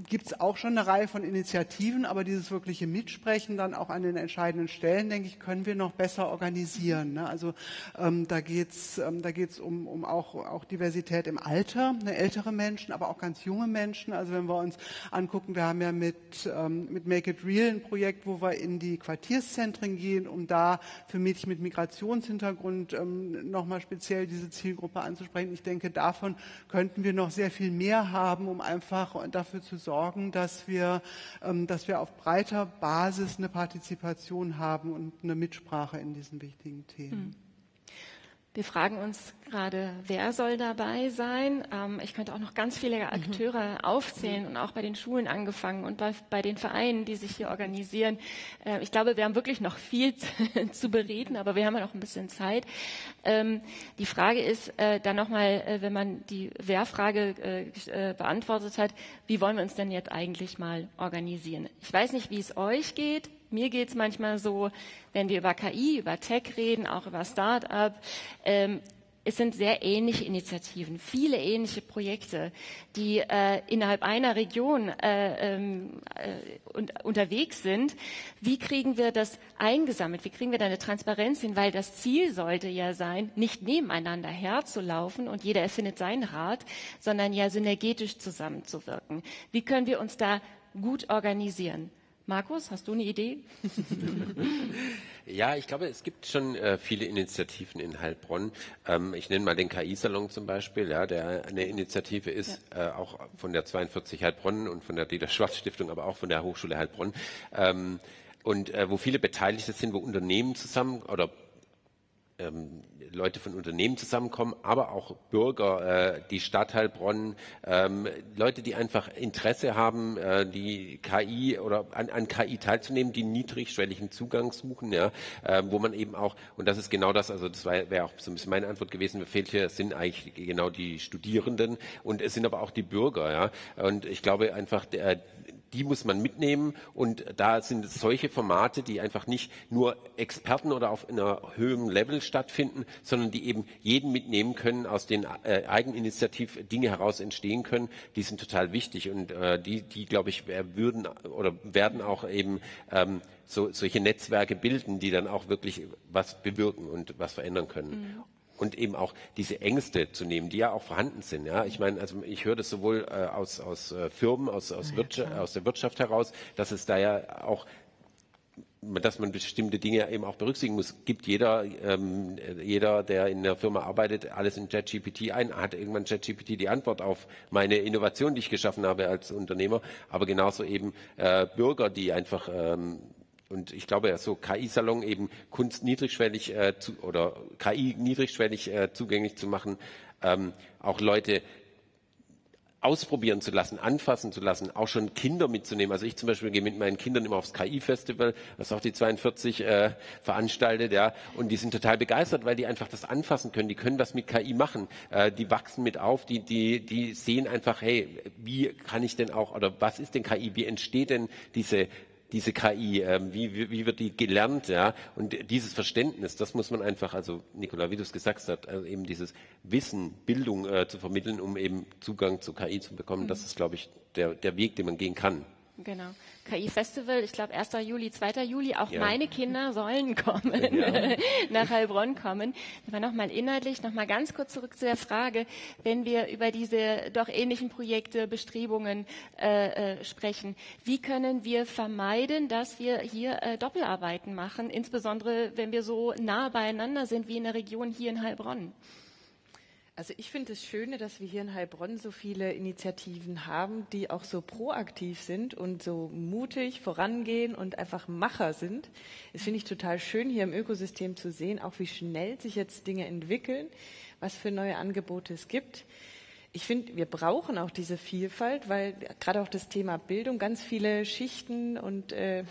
[SPEAKER 4] gibt es auch schon eine Reihe von Initiativen, aber dieses wirkliche Mitsprechen dann auch an den entscheidenden Stellen, denke ich, können wir noch besser organisieren. Ne? Also ähm, da geht es ähm, um, um auch, auch Diversität im Alter, ne? ältere Menschen, aber auch ganz junge Menschen. Also wenn wir uns angucken, wir haben ja mit, ähm, mit Make It Real ein Projekt, wo wir in die Quartierszentren gehen, um da für Mädchen mit Migrationshintergrund ähm, nochmal speziell diese Zielgruppe anzusprechen. Ich denke, davon könnten wir noch sehr viel mehr haben, um einfach dafür zu sorgen, dass wir, ähm, dass wir auf breiter Basis eine Partizipation haben und eine Mitsprache in diesen wichtigen Themen.
[SPEAKER 2] Wir fragen uns gerade, wer soll dabei sein? Ähm, ich könnte auch noch ganz viele mhm. Akteure mhm. aufzählen und auch bei den Schulen angefangen und bei, bei den Vereinen, die sich hier organisieren. Äh, ich glaube, wir haben wirklich noch viel zu bereden, aber wir haben ja noch ein bisschen Zeit. Ähm, die Frage ist äh, dann nochmal, äh, wenn man die Wer-Frage äh, äh, beantwortet hat, wie wollen wir uns denn jetzt eigentlich mal organisieren? Ich weiß nicht, wie es euch geht. Mir geht es manchmal so, wenn wir über KI, über Tech reden, auch über Start-up, ähm, es sind sehr ähnliche Initiativen, viele ähnliche Projekte, die äh, innerhalb einer Region äh, ähm, äh, un unterwegs sind. Wie kriegen wir das eingesammelt? Wie kriegen wir da eine Transparenz hin? Weil das Ziel sollte ja sein, nicht nebeneinander herzulaufen und jeder erfindet sein Rad, sondern ja synergetisch zusammenzuwirken. Wie können wir uns da gut organisieren? Markus, hast du eine Idee?
[SPEAKER 5] ja, ich glaube, es gibt schon äh, viele Initiativen in Heilbronn. Ähm, ich nenne mal den KI-Salon zum Beispiel, ja, der eine Initiative ist, ja. äh, auch von der 42 Heilbronn und von der Dieter-Schwarz-Stiftung, aber auch von der Hochschule Heilbronn. Ähm, und äh, wo viele Beteiligte sind, wo Unternehmen zusammen oder ähm, Leute von Unternehmen zusammenkommen, aber auch Bürger, äh, die Stadt Heilbronn, ähm, Leute, die einfach Interesse haben, äh, die KI oder an, an, KI teilzunehmen, die niedrigschwelligen Zugang suchen, ja, äh, wo man eben auch, und das ist genau das, also das wäre auch so ein bisschen meine Antwort gewesen, mir fehlt hier, sind eigentlich genau die Studierenden und es sind aber auch die Bürger, ja, und ich glaube einfach, der, die muss man mitnehmen. Und da sind solche Formate, die einfach nicht nur Experten oder auf einer höheren Level stattfinden, sondern die eben jeden mitnehmen können, aus den äh, Eigeninitiativ Dinge heraus entstehen können, die sind total wichtig. Und äh, die, die glaube ich, würden oder werden auch eben ähm, so, solche Netzwerke bilden, die dann auch wirklich was bewirken und was verändern können. Mhm und eben auch diese Ängste zu nehmen, die ja auch vorhanden sind. Ja, ich meine, also ich höre das sowohl äh, aus, aus äh, Firmen, aus, aus, ja, aus der Wirtschaft heraus, dass es da ja auch dass man bestimmte Dinge eben auch berücksichtigen muss. Gibt jeder, ähm, jeder, der in der Firma arbeitet, alles in ChatGPT ein, hat irgendwann ChatGPT die Antwort auf meine Innovation, die ich geschaffen habe als Unternehmer, aber genauso eben äh, Bürger, die einfach ähm, und ich glaube, so KI-Salon eben Kunst niedrigschwellig äh, zu, oder KI niedrigschwellig äh, zugänglich zu machen, ähm, auch Leute ausprobieren zu lassen, anfassen zu lassen, auch schon Kinder mitzunehmen. Also ich zum Beispiel gehe mit meinen Kindern immer aufs KI-Festival, was auch die 42 äh, veranstaltet, ja, und die sind total begeistert, weil die einfach das anfassen können. Die können was mit KI machen. Äh, die wachsen mit auf, die, die, die sehen einfach, hey, wie kann ich denn auch, oder was ist denn KI? Wie entsteht denn diese diese KI, äh, wie, wie, wie, wird die gelernt, ja? Und dieses Verständnis, das muss man einfach, also Nikola, wie du es gesagt hast, also eben dieses Wissen, Bildung äh, zu vermitteln, um eben Zugang zu KI zu bekommen, mhm. das ist, glaube ich, der, der Weg, den man gehen kann.
[SPEAKER 2] Genau. KI-Festival, ich glaube 1. Juli, 2. Juli, auch ja. meine Kinder sollen kommen, ja. nach Heilbronn kommen. Aber nochmal inhaltlich, nochmal ganz kurz zurück zu der Frage, wenn wir über diese doch ähnlichen Projekte, Bestrebungen äh, äh, sprechen, wie können wir vermeiden, dass wir hier äh, Doppelarbeiten machen, insbesondere wenn wir so nah beieinander sind wie in der Region hier in Heilbronn?
[SPEAKER 6] Also ich finde es Schöne, dass wir hier in Heilbronn so viele Initiativen haben, die auch so proaktiv sind und so mutig vorangehen und einfach Macher sind. Das finde ich total schön, hier im Ökosystem zu sehen, auch wie schnell sich jetzt Dinge entwickeln, was für neue Angebote es gibt. Ich finde, wir brauchen auch diese Vielfalt, weil gerade auch das Thema Bildung ganz viele Schichten und äh,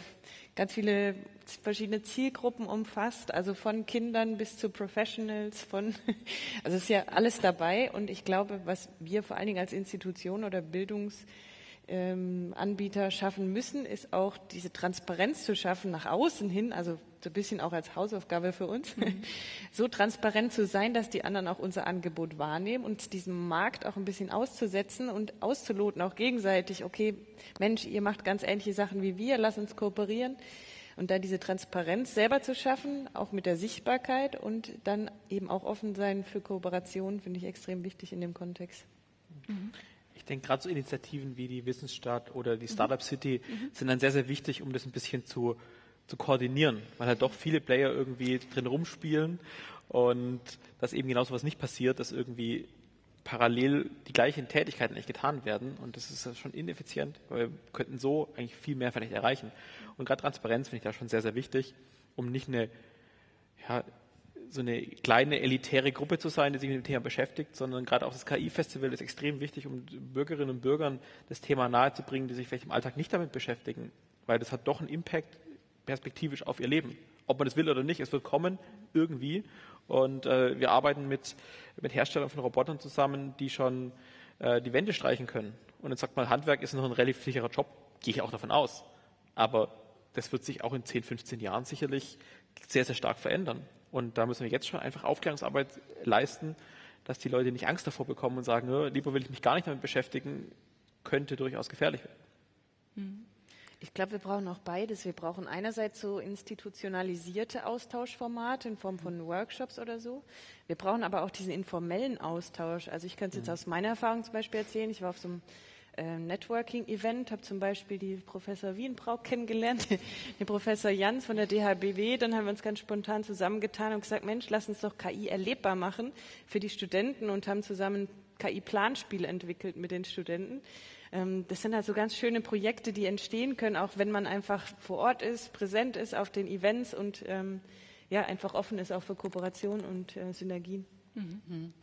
[SPEAKER 6] ganz viele verschiedene Zielgruppen umfasst, also von Kindern bis zu Professionals, von, also es ist ja alles dabei. Und ich glaube, was wir vor allen Dingen als Institution oder Bildungsanbieter ähm, schaffen müssen, ist auch diese Transparenz zu schaffen nach außen hin, also so ein bisschen auch als Hausaufgabe für uns, mhm. so transparent zu sein, dass die anderen auch unser Angebot wahrnehmen und diesem Markt auch ein bisschen auszusetzen und auszuloten, auch gegenseitig, okay, Mensch, ihr macht ganz ähnliche Sachen wie wir, lass uns kooperieren. Und da diese Transparenz selber zu schaffen, auch mit der Sichtbarkeit und dann eben auch offen sein für Kooperation, finde ich extrem wichtig in dem Kontext.
[SPEAKER 3] Mhm. Ich denke, gerade so Initiativen wie die Wissensstadt oder die Startup City mhm. sind dann sehr, sehr wichtig, um das ein bisschen zu, zu koordinieren, weil halt doch viele Player irgendwie drin rumspielen und dass eben genau so was nicht passiert, dass irgendwie parallel die gleichen Tätigkeiten nicht getan werden. Und das ist schon ineffizient, weil wir könnten so eigentlich viel mehr vielleicht erreichen. Und gerade Transparenz finde ich da schon sehr, sehr wichtig, um nicht eine, ja, so eine kleine elitäre Gruppe zu sein, die sich mit dem Thema beschäftigt, sondern gerade auch das KI-Festival ist extrem wichtig, um Bürgerinnen und Bürgern das Thema nahezubringen, die sich vielleicht im Alltag nicht damit beschäftigen, weil das hat doch einen Impact perspektivisch auf ihr Leben. Ob man das will oder nicht, es wird kommen, irgendwie. Und äh, wir arbeiten mit, mit Herstellern von Robotern zusammen, die schon äh, die Wände streichen können. Und jetzt sagt man, Handwerk ist noch ein relativ sicherer Job, gehe ich auch davon aus. Aber das wird sich auch in 10, 15 Jahren sicherlich sehr, sehr stark verändern. Und da müssen wir jetzt schon einfach Aufklärungsarbeit leisten, dass die Leute nicht Angst davor bekommen und sagen, lieber will ich mich gar nicht damit beschäftigen, könnte durchaus gefährlich werden.
[SPEAKER 6] Hm. Ich glaube, wir brauchen auch beides. Wir brauchen einerseits so institutionalisierte Austauschformate in Form von Workshops oder so. Wir brauchen aber auch diesen informellen Austausch. Also ich kann es jetzt mhm. aus meiner Erfahrung zum Beispiel erzählen. Ich war auf so einem äh, Networking-Event, habe zum Beispiel die Professor Wienbrauch kennengelernt, den Professor Jans von der DHBW. Dann haben wir uns ganz spontan zusammengetan und gesagt, Mensch, lass uns doch KI erlebbar machen für die Studenten und haben zusammen KI-Planspiele entwickelt mit den Studenten. Ähm, das sind also ganz schöne Projekte, die entstehen können, auch wenn man einfach vor Ort ist, präsent ist auf den Events und ähm, ja, einfach offen ist auch für Kooperation und äh, Synergien. Mhm.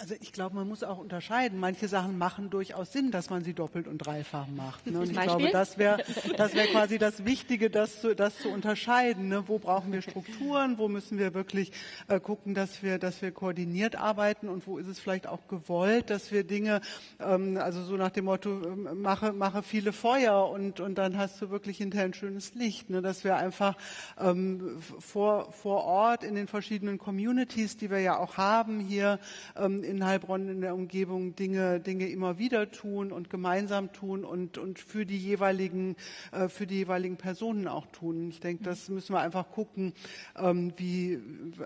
[SPEAKER 4] Also ich glaube, man muss auch unterscheiden. Manche Sachen machen durchaus Sinn, dass man sie doppelt und dreifach macht. Ne? Und ich glaube, das wäre das wäre quasi das Wichtige, das zu, das zu unterscheiden. Ne? Wo brauchen wir Strukturen? Wo müssen wir wirklich äh, gucken, dass wir, dass wir koordiniert arbeiten? Und wo ist es vielleicht auch gewollt, dass wir Dinge, ähm, also so nach dem Motto, äh, mache, mache viele Feuer und, und dann hast du wirklich hinterher ein schönes Licht. Ne? Dass wir einfach ähm, vor, vor Ort in den verschiedenen Communities, die wir ja auch haben hier, ähm, in Heilbronn in der Umgebung Dinge, Dinge immer wieder tun und gemeinsam tun und, und für die jeweiligen, äh, für die jeweiligen Personen auch tun. Ich denke, das müssen wir einfach gucken, ähm, wie,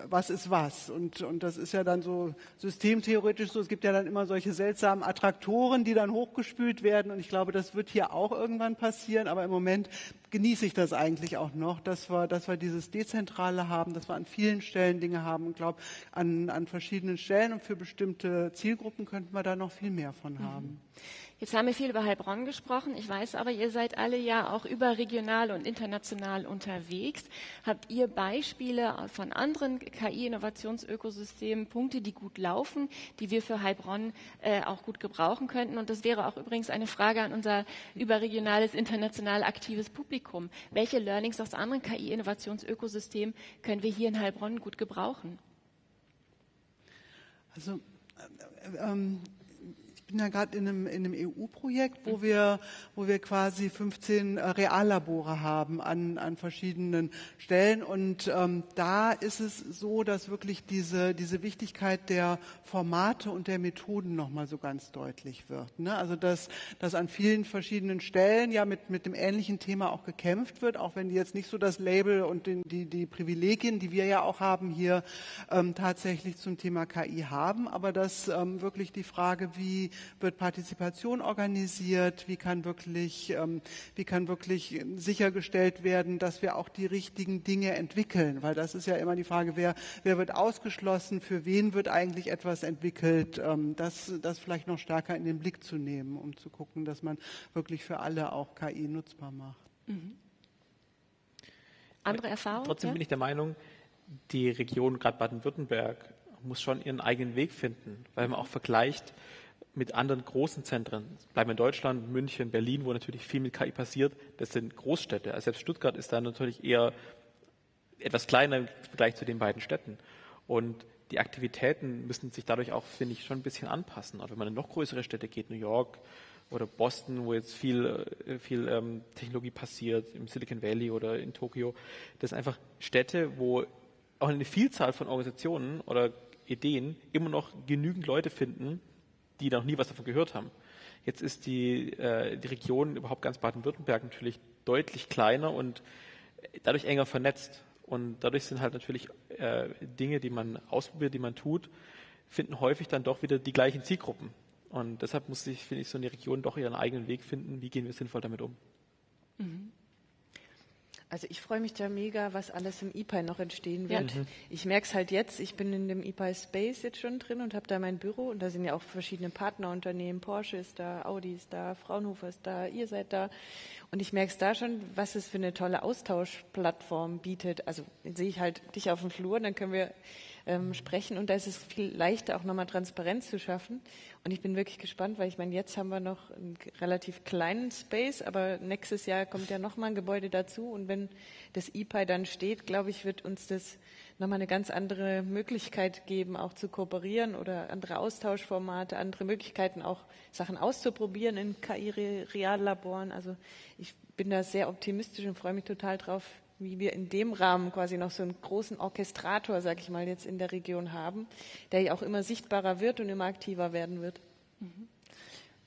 [SPEAKER 4] was ist was. Und, und das ist ja dann so systemtheoretisch so. Es gibt ja dann immer solche seltsamen Attraktoren, die dann hochgespült werden. Und ich glaube, das wird hier auch irgendwann passieren. Aber im Moment genieße ich das eigentlich auch noch, dass wir, dass wir dieses Dezentrale haben, dass wir an vielen Stellen Dinge haben und glaube, an, an verschiedenen Stellen und für bestimmte Zielgruppen könnten wir da noch viel mehr von haben. Mhm.
[SPEAKER 2] Jetzt haben wir viel über Heilbronn gesprochen. Ich weiß aber, ihr seid alle ja auch überregional und international unterwegs. Habt ihr Beispiele von anderen KI-Innovationsökosystemen, Punkte, die gut laufen, die wir für Heilbronn äh, auch gut gebrauchen könnten? Und das wäre auch übrigens eine Frage an unser überregionales, international aktives Publikum. Welche Learnings aus anderen KI-Innovationsökosystemen können wir hier in Heilbronn gut gebrauchen?
[SPEAKER 4] Also äh, äh, ähm, bin ja gerade in einem, in einem EU-Projekt, wo wir, wo wir quasi 15 äh, Reallabore haben an, an verschiedenen Stellen. Und ähm, da ist es so, dass wirklich diese, diese Wichtigkeit der Formate und der Methoden nochmal so ganz deutlich wird. Ne? Also dass, dass an vielen verschiedenen Stellen ja mit, mit dem ähnlichen Thema auch gekämpft wird, auch wenn die jetzt nicht so das Label und den, die, die Privilegien, die wir ja auch haben, hier ähm, tatsächlich zum Thema KI haben. Aber dass ähm, wirklich die Frage, wie wird Partizipation organisiert, wie kann wirklich, ähm, wie kann wirklich sichergestellt werden, dass wir auch die richtigen Dinge entwickeln, weil das ist ja immer die Frage, wer, wer wird ausgeschlossen, für wen wird eigentlich etwas entwickelt, ähm, das, das vielleicht noch stärker in den Blick zu nehmen, um zu gucken, dass man wirklich für alle auch KI nutzbar macht. Mhm.
[SPEAKER 2] Andere Erfahrungen?
[SPEAKER 3] Trotzdem ja? bin ich der Meinung, die Region, gerade Baden-Württemberg, muss schon ihren eigenen Weg finden, weil man auch vergleicht, mit anderen großen Zentren, bleiben in Deutschland, München, Berlin, wo natürlich viel mit KI passiert, das sind Großstädte. Also selbst Stuttgart ist da natürlich eher etwas kleiner im Vergleich zu den beiden Städten. Und die Aktivitäten müssen sich dadurch auch, finde ich, schon ein bisschen anpassen. Auch wenn man in noch größere Städte geht, New York oder Boston, wo jetzt viel, äh, viel ähm, Technologie passiert, im Silicon Valley oder in Tokio, das sind einfach Städte, wo auch eine Vielzahl von Organisationen oder Ideen immer noch genügend Leute finden, die noch nie was davon gehört haben. Jetzt ist die, äh, die Region, überhaupt ganz Baden-Württemberg, natürlich deutlich kleiner und dadurch enger vernetzt. Und dadurch sind halt natürlich äh, Dinge, die man ausprobiert, die man tut, finden häufig dann doch wieder die gleichen Zielgruppen. Und deshalb muss sich, finde ich, so eine Region doch ihren eigenen Weg finden. Wie gehen wir sinnvoll damit um? Mhm.
[SPEAKER 6] Also ich freue mich da mega, was alles im IPI noch entstehen wird. Ja. Mhm. Ich merke es halt jetzt, ich bin in dem IPI Space jetzt schon drin und habe da mein Büro und da sind ja auch verschiedene Partnerunternehmen. Porsche ist da, Audi ist da, Fraunhofer ist da, ihr seid da. Und ich merke es da schon, was es für eine tolle Austauschplattform bietet. Also sehe ich halt dich auf dem Flur, dann können wir ähm, sprechen und da ist es viel leichter, auch nochmal Transparenz zu schaffen. Und ich bin wirklich gespannt, weil ich meine, jetzt haben wir noch einen relativ kleinen Space, aber nächstes Jahr kommt ja nochmal ein Gebäude dazu und wenn das EPI dann steht, glaube ich, wird uns das nochmal eine ganz andere Möglichkeit geben, auch zu kooperieren oder andere Austauschformate, andere Möglichkeiten, auch Sachen auszuprobieren in KI-Reallaboren. Also ich bin da sehr optimistisch und freue mich total drauf, wie wir in dem Rahmen quasi noch so einen großen Orchestrator, sag ich mal, jetzt in der Region haben, der ja auch immer sichtbarer wird und immer aktiver werden wird.
[SPEAKER 2] Mhm.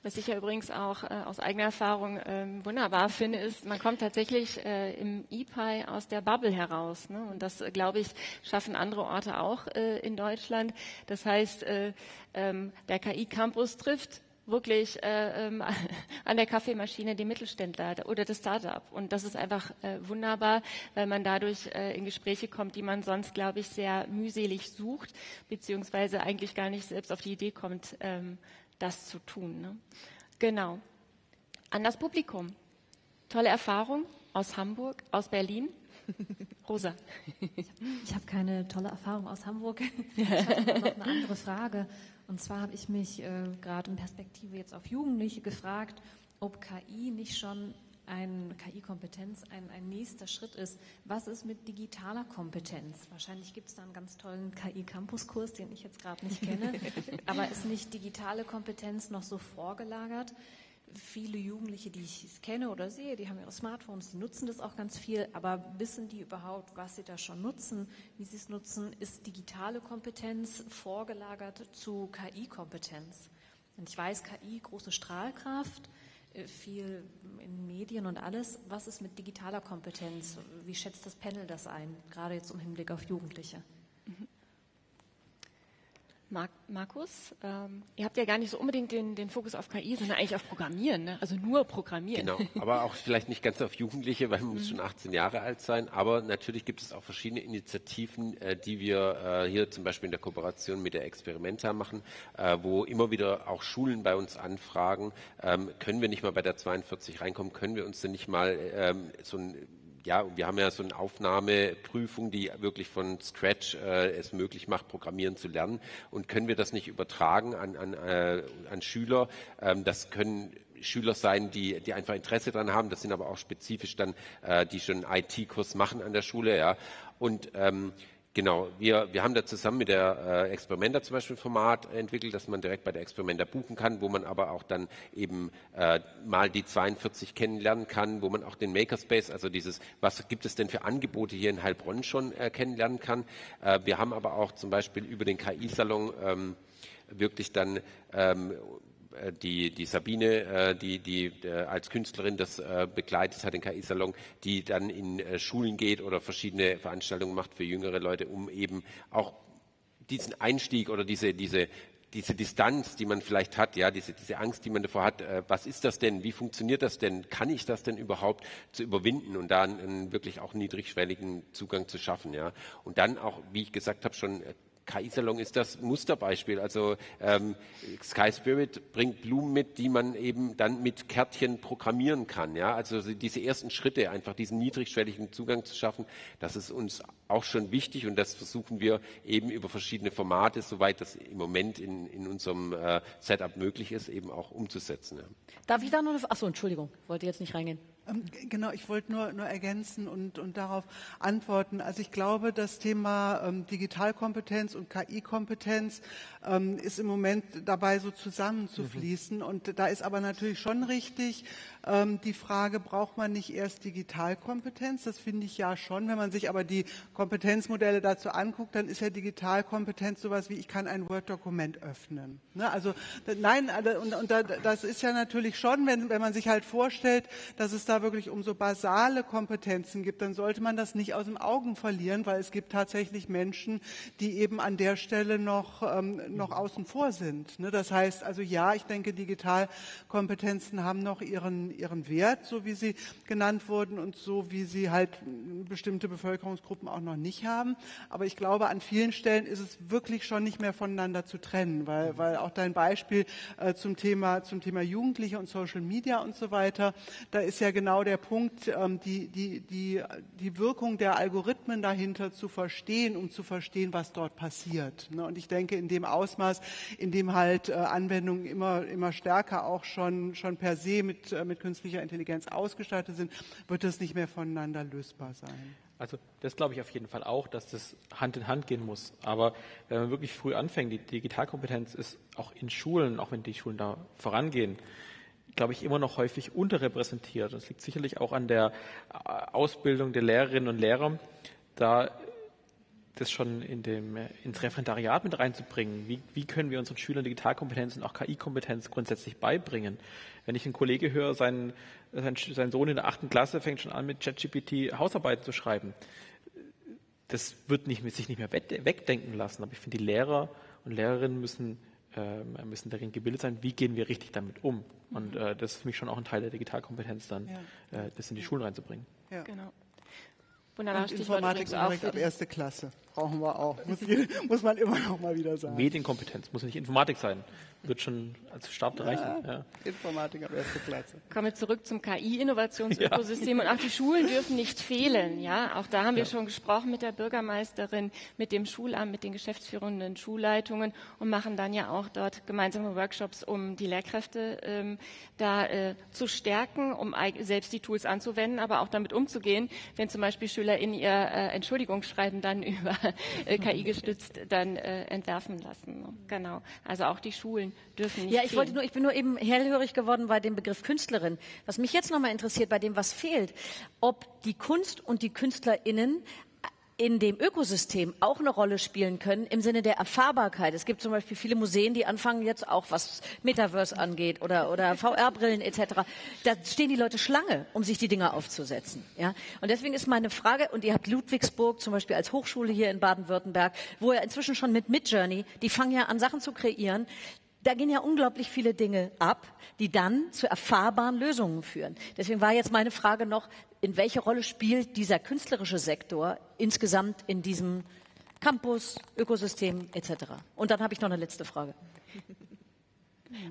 [SPEAKER 2] Was ich ja übrigens auch äh, aus eigener Erfahrung äh, wunderbar finde, ist, man kommt tatsächlich äh, im EPI aus der Bubble heraus. Ne? Und das, glaube ich, schaffen andere Orte auch äh, in Deutschland. Das heißt, äh, ähm, der KI-Campus trifft wirklich äh, ähm, an der Kaffeemaschine den Mittelständler oder das Startup. Und das ist einfach äh, wunderbar, weil man dadurch äh, in Gespräche kommt, die man sonst, glaube ich, sehr mühselig sucht, beziehungsweise eigentlich gar nicht selbst auf die Idee kommt, ähm, das zu tun. Ne? Genau. An das Publikum. Tolle Erfahrung aus Hamburg, aus Berlin. Rosa.
[SPEAKER 9] Ich habe keine tolle Erfahrung aus Hamburg. Ich habe noch eine andere Frage. Und zwar habe ich mich äh, gerade in Perspektive jetzt auf Jugendliche gefragt, ob KI nicht schon ein KI-Kompetenz ein, ein nächster Schritt ist. Was ist mit digitaler Kompetenz? Wahrscheinlich gibt es da einen ganz tollen KI-Campus-Kurs, den ich jetzt gerade nicht kenne. Aber ist nicht digitale Kompetenz noch so vorgelagert? Viele Jugendliche, die ich kenne oder sehe, die haben ihre Smartphones, die nutzen das auch ganz viel, aber wissen die überhaupt, was sie da schon nutzen, wie sie es nutzen? Ist digitale Kompetenz vorgelagert zu KI-Kompetenz? Und ich weiß, KI, große Strahlkraft, äh, viel in Medien und alles. Was ist mit digitaler Kompetenz? Wie schätzt das Panel das ein, gerade jetzt im Hinblick auf Jugendliche?
[SPEAKER 2] Markus, ähm, ihr habt ja gar nicht so unbedingt den, den Fokus auf KI, sondern eigentlich auf Programmieren, ne? also nur Programmieren.
[SPEAKER 5] Genau, aber auch vielleicht nicht ganz auf Jugendliche, weil man muss schon 18 Jahre alt sein. Aber natürlich gibt es auch verschiedene Initiativen, äh, die wir äh, hier zum Beispiel in der Kooperation mit der Experimenta machen, äh, wo immer wieder auch Schulen bei uns anfragen, ähm, können wir nicht mal bei der 42 reinkommen, können wir uns denn nicht mal ähm, so ein ja, wir haben ja so eine Aufnahmeprüfung, die wirklich von Scratch äh, es möglich macht, Programmieren zu lernen. Und können wir das nicht übertragen an, an, äh, an Schüler? Ähm, das können Schüler sein, die, die einfach Interesse daran haben. Das sind aber auch spezifisch dann, äh, die schon IT-Kurs machen an der Schule. Ja. Und ähm, Genau, wir, wir haben da zusammen mit der äh, Experimenter zum Beispiel ein Format entwickelt, dass man direkt bei der Experimenter buchen kann, wo man aber auch dann eben äh, mal die 42 kennenlernen kann, wo man auch den Makerspace, also dieses, was gibt es denn für Angebote hier in Heilbronn schon äh, kennenlernen kann. Äh, wir haben aber auch zum Beispiel über den KI-Salon ähm, wirklich dann ähm, äh, die, die Sabine, äh, die, die äh, als Künstlerin das begleitet hat, den KI-Salon, die dann in Schulen geht oder verschiedene Veranstaltungen macht für jüngere Leute, um eben auch diesen Einstieg oder diese, diese, diese Distanz, die man vielleicht hat, ja, diese, diese Angst, die man davor hat, äh, was ist das denn, wie funktioniert das denn, kann ich das denn überhaupt zu überwinden und da einen, einen wirklich auch niedrigschwelligen Zugang zu schaffen, ja. Und dann auch, wie ich gesagt habe, schon KI-Salon ist das Musterbeispiel. Also ähm, Sky Spirit bringt Blumen mit, die man eben dann mit Kärtchen programmieren kann. Ja? Also diese ersten Schritte, einfach diesen niedrigschwelligen Zugang zu schaffen, das ist uns auch schon wichtig und das versuchen wir eben über verschiedene Formate, soweit das im Moment in, in unserem äh, Setup möglich ist, eben auch umzusetzen. Ja.
[SPEAKER 1] Darf ich da noch eine... Achso, Entschuldigung, wollte jetzt nicht reingehen.
[SPEAKER 4] Ähm, genau, ich wollte nur, nur ergänzen und, und darauf antworten. Also ich glaube, das Thema ähm, Digitalkompetenz und KI-Kompetenz ähm, ist im Moment dabei, so zusammenzufließen. Mhm. Und da ist aber natürlich schon richtig ähm, die Frage, braucht man nicht erst Digitalkompetenz? Das finde ich ja schon. Wenn man sich aber die Kompetenzmodelle dazu anguckt, dann ist ja Digitalkompetenz sowas wie, ich kann ein Word-Dokument öffnen. Ne? Also nein, und, und das ist ja natürlich schon, wenn, wenn man sich halt vorstellt, dass es da wirklich um so basale Kompetenzen gibt, dann sollte man das nicht aus dem Augen verlieren, weil es gibt tatsächlich Menschen, die eben an der Stelle noch, ähm, noch außen vor sind. Ne? Das heißt also ja, ich denke, Digitalkompetenzen haben noch ihren, ihren Wert, so wie sie genannt wurden und so wie sie halt bestimmte Bevölkerungsgruppen auch noch nicht haben. Aber ich glaube, an vielen Stellen ist es wirklich schon nicht mehr voneinander zu trennen, weil, weil auch dein Beispiel äh, zum Thema, zum Thema Jugendliche und Social Media und so weiter, da ist ja genau der Punkt, ähm, die, die, die, die Wirkung der Algorithmen dahinter zu verstehen, um zu verstehen, was dort passiert. Ne? Und ich denke, in dem Ausmaß, in dem halt äh, Anwendungen immer, immer stärker auch schon, schon per se mit, äh, mit künstlicher Intelligenz ausgestattet sind, wird das nicht mehr voneinander lösbar sein.
[SPEAKER 3] Also das glaube ich auf jeden Fall auch, dass das Hand in Hand gehen muss. Aber wenn man wirklich früh anfängt, die Digitalkompetenz ist auch in Schulen, auch wenn die Schulen da vorangehen, glaube ich, immer noch häufig unterrepräsentiert. Das liegt sicherlich auch an der äh, Ausbildung der Lehrerinnen und Lehrer, da das schon in dem, ins Referendariat mit reinzubringen. Wie, wie können wir unseren Schülern Digitalkompetenz und auch KI-Kompetenz grundsätzlich beibringen? Wenn ich einen Kollege höre, sein, sein, sein Sohn in der achten Klasse fängt schon an, mit ChatGPT Hausarbeiten zu schreiben. Das wird nicht, sich nicht mehr wegdenken lassen. Aber ich finde, die Lehrer und Lehrerinnen müssen äh, müssen darin gebildet sein, wie gehen wir richtig damit um. Und mhm. äh, das ist für mich schon auch ein Teil der Digitalkompetenz, dann ja. äh, das in die Schulen reinzubringen.
[SPEAKER 4] Ja. Genau. Wunderbar, und Informatik direkt ab erste Klasse brauchen wir auch. Muss, muss, man immer noch mal wieder sagen.
[SPEAKER 3] Medienkompetenz muss nicht Informatik sein wird schon als Start reichen. Ja,
[SPEAKER 4] Informatik ab erste Klasse.
[SPEAKER 2] Kommen wir zurück zum KI-Innovationsökosystem. Ja. Und auch die Schulen dürfen nicht fehlen. Ja, auch da haben wir ja. schon gesprochen mit der Bürgermeisterin, mit dem Schulamt, mit den geschäftsführenden Schulleitungen und machen dann ja auch dort gemeinsame Workshops, um die Lehrkräfte ähm, da äh, zu stärken, um selbst die Tools anzuwenden, aber auch damit umzugehen, wenn zum Beispiel Schüler in ihr äh, Entschuldigungsschreiben dann über äh, KI gestützt dann äh, entwerfen lassen. Genau. Also auch die Schulen dürfen nicht
[SPEAKER 1] Ja, ich wollte nur, ich bin nur eben hellhörig geworden bei dem Begriff Künstlerin. Was mich jetzt nochmal interessiert bei dem, was fehlt, ob die Kunst und die KünstlerInnen in dem Ökosystem auch eine Rolle spielen können im Sinne der Erfahrbarkeit. Es gibt zum Beispiel viele Museen, die anfangen jetzt auch, was Metaverse angeht oder, oder VR-Brillen etc. Da stehen die Leute Schlange, um sich die Dinger aufzusetzen. Ja? Und deswegen ist meine Frage, und ihr habt Ludwigsburg zum Beispiel als Hochschule hier in Baden-Württemberg, wo ihr inzwischen schon mit Midjourney, die fangen ja an, Sachen zu kreieren, da gehen ja unglaublich viele Dinge ab, die dann zu erfahrbaren Lösungen führen. Deswegen war jetzt meine Frage noch, in welche Rolle spielt dieser künstlerische Sektor insgesamt in diesem Campus, Ökosystem etc. Und dann habe ich noch eine letzte Frage.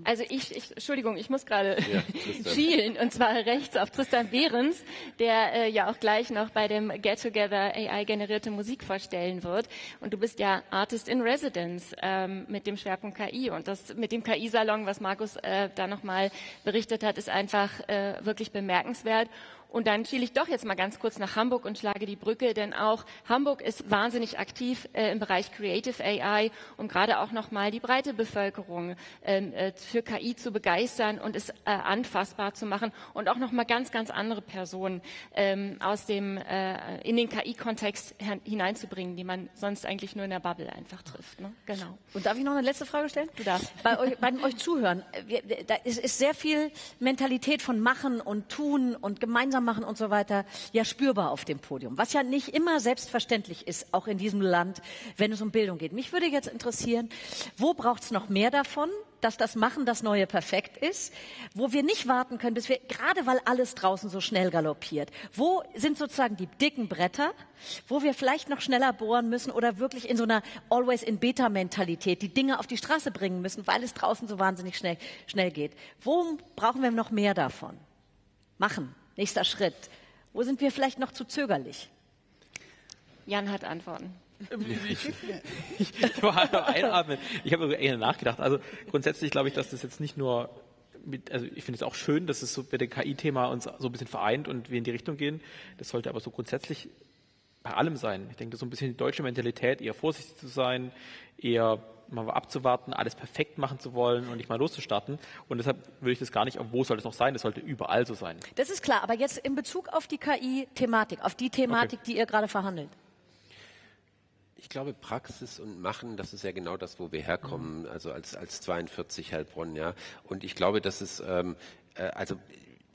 [SPEAKER 2] Also ich, ich Entschuldigung, ich muss gerade ja, schielen und zwar rechts auf Tristan Behrens, der äh, ja auch gleich noch bei dem Get Together AI generierte Musik vorstellen wird. Und du bist ja Artist in Residence ähm, mit dem Schwerpunkt KI und das mit dem KI-Salon, was Markus äh, da nochmal berichtet hat, ist einfach äh, wirklich bemerkenswert. Und dann schiele ich doch jetzt mal ganz kurz nach Hamburg und schlage die Brücke, denn auch Hamburg ist wahnsinnig aktiv äh, im Bereich Creative AI, um gerade auch nochmal die breite Bevölkerung ähm, äh, für KI zu begeistern und es äh, anfassbar zu machen und auch nochmal ganz, ganz andere Personen ähm, aus dem, äh, in den KI-Kontext hineinzubringen, die man sonst eigentlich nur in der Bubble einfach trifft. Ne?
[SPEAKER 1] Genau. Und darf ich noch eine letzte Frage stellen?
[SPEAKER 2] Du darfst.
[SPEAKER 1] Bei euch, bei euch zuhören, da ist, ist sehr viel Mentalität von Machen und Tun und gemeinsam machen und so weiter ja spürbar auf dem Podium, was ja nicht immer selbstverständlich ist, auch in diesem Land, wenn es um Bildung geht. Mich würde jetzt interessieren, wo braucht es noch mehr davon? dass das Machen das neue Perfekt ist, wo wir nicht warten können, bis wir, gerade weil alles draußen so schnell galoppiert, wo sind sozusagen die dicken Bretter, wo wir vielleicht noch schneller bohren müssen oder wirklich in so einer Always in Beta Mentalität die Dinge auf die Straße bringen müssen, weil es draußen so wahnsinnig schnell, schnell geht. Wo brauchen wir noch mehr davon? Machen. Nächster Schritt. Wo sind wir vielleicht noch zu zögerlich?
[SPEAKER 2] Jan hat Antworten.
[SPEAKER 3] Ich, ich, ich war einatmen. Ich habe eher nachgedacht. Also grundsätzlich glaube ich, dass das jetzt nicht nur mit, also ich finde es auch schön, dass es so bei dem KI-Thema uns so ein bisschen vereint und wir in die Richtung gehen. Das sollte aber so grundsätzlich bei allem sein. Ich denke, das ist so ein bisschen die deutsche Mentalität, eher vorsichtig zu sein, eher mal abzuwarten, alles perfekt machen zu wollen und nicht mal loszustarten. Und deshalb würde ich das gar nicht, wo soll es noch sein? Das sollte überall so sein.
[SPEAKER 1] Das ist klar, aber jetzt in Bezug auf die KI-Thematik, auf die Thematik, okay. die ihr gerade verhandelt.
[SPEAKER 5] Ich glaube, Praxis und Machen, das ist ja genau das, wo wir herkommen, mhm. also als, als 42 Heilbronn, ja. Und ich glaube, dass es, ähm, äh, also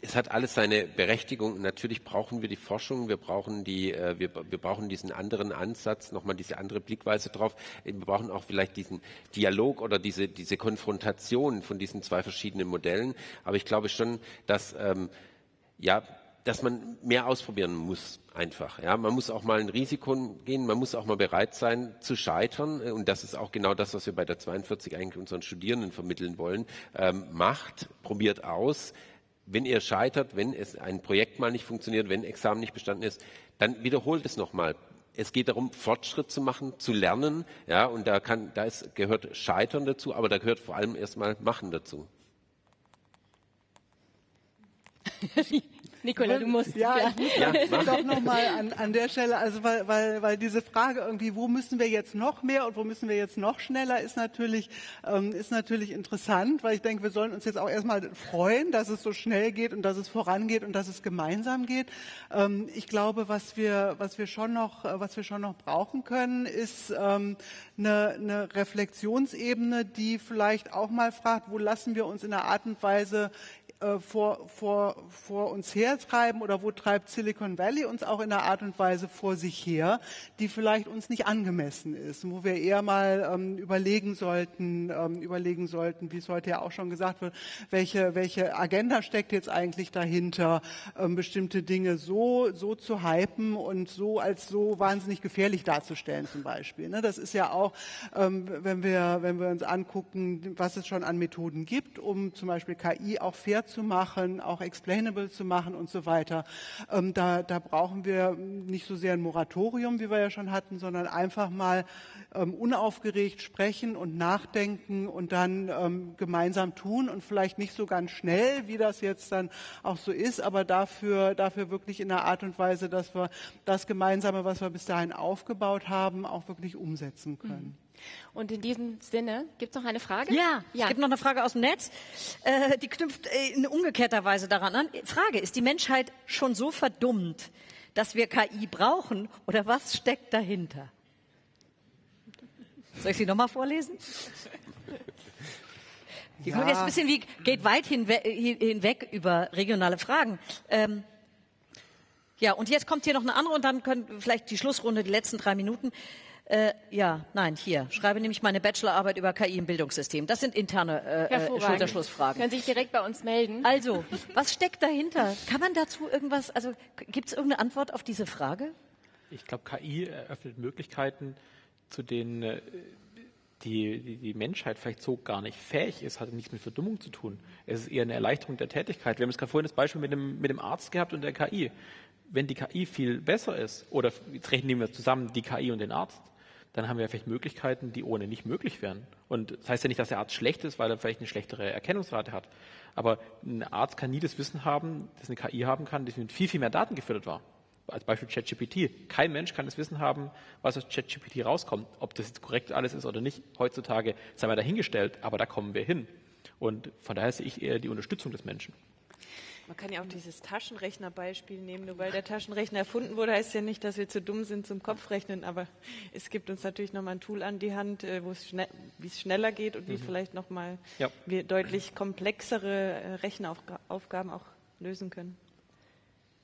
[SPEAKER 5] es hat alles seine Berechtigung. Natürlich brauchen wir die Forschung, wir brauchen die, äh, wir, wir brauchen diesen anderen Ansatz, nochmal diese andere Blickweise drauf. Wir brauchen auch vielleicht diesen Dialog oder diese, diese Konfrontation von diesen zwei verschiedenen Modellen. Aber ich glaube schon, dass, ähm, ja, dass man mehr ausprobieren muss, einfach. Ja, man muss auch mal ein Risiko gehen, man muss auch mal bereit sein zu scheitern. Und das ist auch genau das, was wir bei der 42 eigentlich unseren Studierenden vermitteln wollen. Ähm, macht, probiert aus, wenn ihr scheitert, wenn es ein Projekt mal nicht funktioniert, wenn Examen nicht bestanden ist, dann wiederholt es nochmal. Es geht darum, Fortschritt zu machen, zu lernen, ja, und da kann, da ist, gehört Scheitern dazu, aber da gehört vor allem erstmal Machen dazu.
[SPEAKER 2] Nicola, du musst.
[SPEAKER 4] Ja, ich
[SPEAKER 5] Ja,
[SPEAKER 4] muss
[SPEAKER 5] mach.
[SPEAKER 4] doch nochmal an, an der Stelle, also weil, weil, weil diese Frage irgendwie, wo müssen wir jetzt noch mehr und wo müssen wir jetzt noch schneller, ist natürlich, ähm, ist natürlich interessant, weil ich denke, wir sollen uns jetzt auch erstmal freuen, dass es so schnell geht und dass es vorangeht und dass es gemeinsam geht. Ähm, ich glaube, was wir, was wir schon noch, äh, was wir schon noch brauchen können, ist ähm, eine, eine Reflexionsebene, die vielleicht auch mal fragt, wo lassen wir uns in einer Art und Weise äh, vor, vor, vor uns hertreiben oder wo treibt Silicon Valley uns auch in einer Art und Weise vor sich her, die vielleicht uns nicht angemessen ist, wo wir eher mal ähm, überlegen sollten, ähm, überlegen sollten, wie es heute ja auch schon gesagt wird, welche, welche Agenda steckt jetzt eigentlich dahinter, ähm, bestimmte Dinge so, so zu hypen und so als so wahnsinnig gefährlich darzustellen zum Beispiel. Ne? Das ist ja auch, ähm, wenn, wir, wenn wir uns angucken, was es schon an Methoden gibt, um zum Beispiel KI auch fair zu machen, auch explainable zu machen und so weiter. Ähm, da, da brauchen wir nicht so sehr ein Moratorium, wie wir ja schon hatten, sondern einfach mal ähm, unaufgeregt sprechen und nachdenken und dann ähm, gemeinsam tun und vielleicht nicht so ganz schnell, wie das jetzt dann auch so ist, aber dafür, dafür wirklich in einer Art und Weise, dass wir das Gemeinsame, was wir bis dahin aufgebaut haben, auch wirklich umsetzen können.
[SPEAKER 2] Und in diesem Sinne, gibt es noch eine Frage?
[SPEAKER 1] Ja, es gibt noch eine Frage aus dem Netz, äh, die knüpft äh, in umgekehrter Weise daran an. Frage, ist die Menschheit schon so verdummt, dass wir KI brauchen oder was steckt dahinter? Soll ich sie nochmal vorlesen? Die kommt jetzt ein bisschen wie, geht weit hinwe hinweg über regionale Fragen. Ähm, ja, und jetzt kommt hier noch eine andere und dann können vielleicht die Schlussrunde, die letzten drei Minuten. Äh, ja, nein, hier. Schreibe nämlich meine Bachelorarbeit über KI im Bildungssystem. Das sind interne äh, äh. Schulterschlussfragen.
[SPEAKER 2] Können Sie sich direkt bei uns melden.
[SPEAKER 1] Also, was steckt dahinter? Kann man dazu irgendwas, also gibt es irgendeine Antwort auf diese Frage?
[SPEAKER 3] Ich glaube, KI eröffnet Möglichkeiten, zu denen äh, die, die, die Menschheit vielleicht so gar nicht fähig ist, hat nichts mit Verdummung zu tun. Es ist eher eine Erleichterung der Tätigkeit. Wir haben jetzt gerade vorhin das Beispiel mit dem, mit dem Arzt gehabt und der KI. Wenn die KI viel besser ist, oder jetzt rechnen wir zusammen die KI und den Arzt, dann haben wir vielleicht Möglichkeiten, die ohne nicht möglich wären. Und das heißt ja nicht, dass der Arzt schlecht ist, weil er vielleicht eine schlechtere Erkennungsrate hat. Aber ein Arzt kann nie das Wissen haben, das eine KI haben kann, das mit viel, viel mehr Daten gefüttert war. Als Beispiel ChatGPT. Kein Mensch kann das Wissen haben, was aus ChatGPT rauskommt. Ob das jetzt korrekt alles ist oder nicht, heutzutage sei mal dahingestellt, aber da kommen wir hin. Und von daher sehe ich eher die Unterstützung des Menschen.
[SPEAKER 6] Man kann ja auch dieses Taschenrechnerbeispiel nehmen. Nur weil der Taschenrechner erfunden wurde, heißt ja nicht, dass wir zu dumm sind zum Kopfrechnen. Aber es gibt uns natürlich nochmal ein Tool an die Hand, äh, wo es schnell, wie es schneller geht und wie vielleicht nochmal
[SPEAKER 3] Ja.
[SPEAKER 6] wir deutlich komplexere äh, Rechenaufgaben auch lösen können.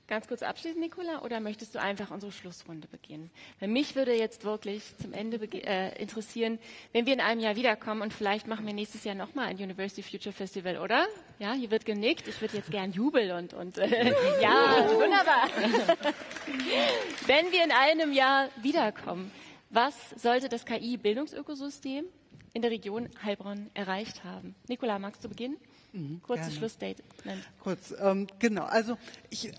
[SPEAKER 2] Ganz kurz abschließen, Nicola, oder möchtest du einfach unsere Schlussrunde beginnen? Weil mich würde jetzt wirklich zum Ende äh, interessieren, wenn wir in einem Jahr wiederkommen und vielleicht machen wir nächstes Jahr nochmal ein University Future Festival, oder? Ja, hier wird genickt. Ich würde jetzt gern jubeln und, und äh, ja, wunderbar. wenn wir in einem Jahr wiederkommen, was sollte das KI-Bildungsökosystem in der Region Heilbronn erreicht haben? Nicola, magst du beginnen? Kurzes
[SPEAKER 4] gerne.
[SPEAKER 2] Schlussstatement.
[SPEAKER 4] Kurz, ähm, genau. Also ich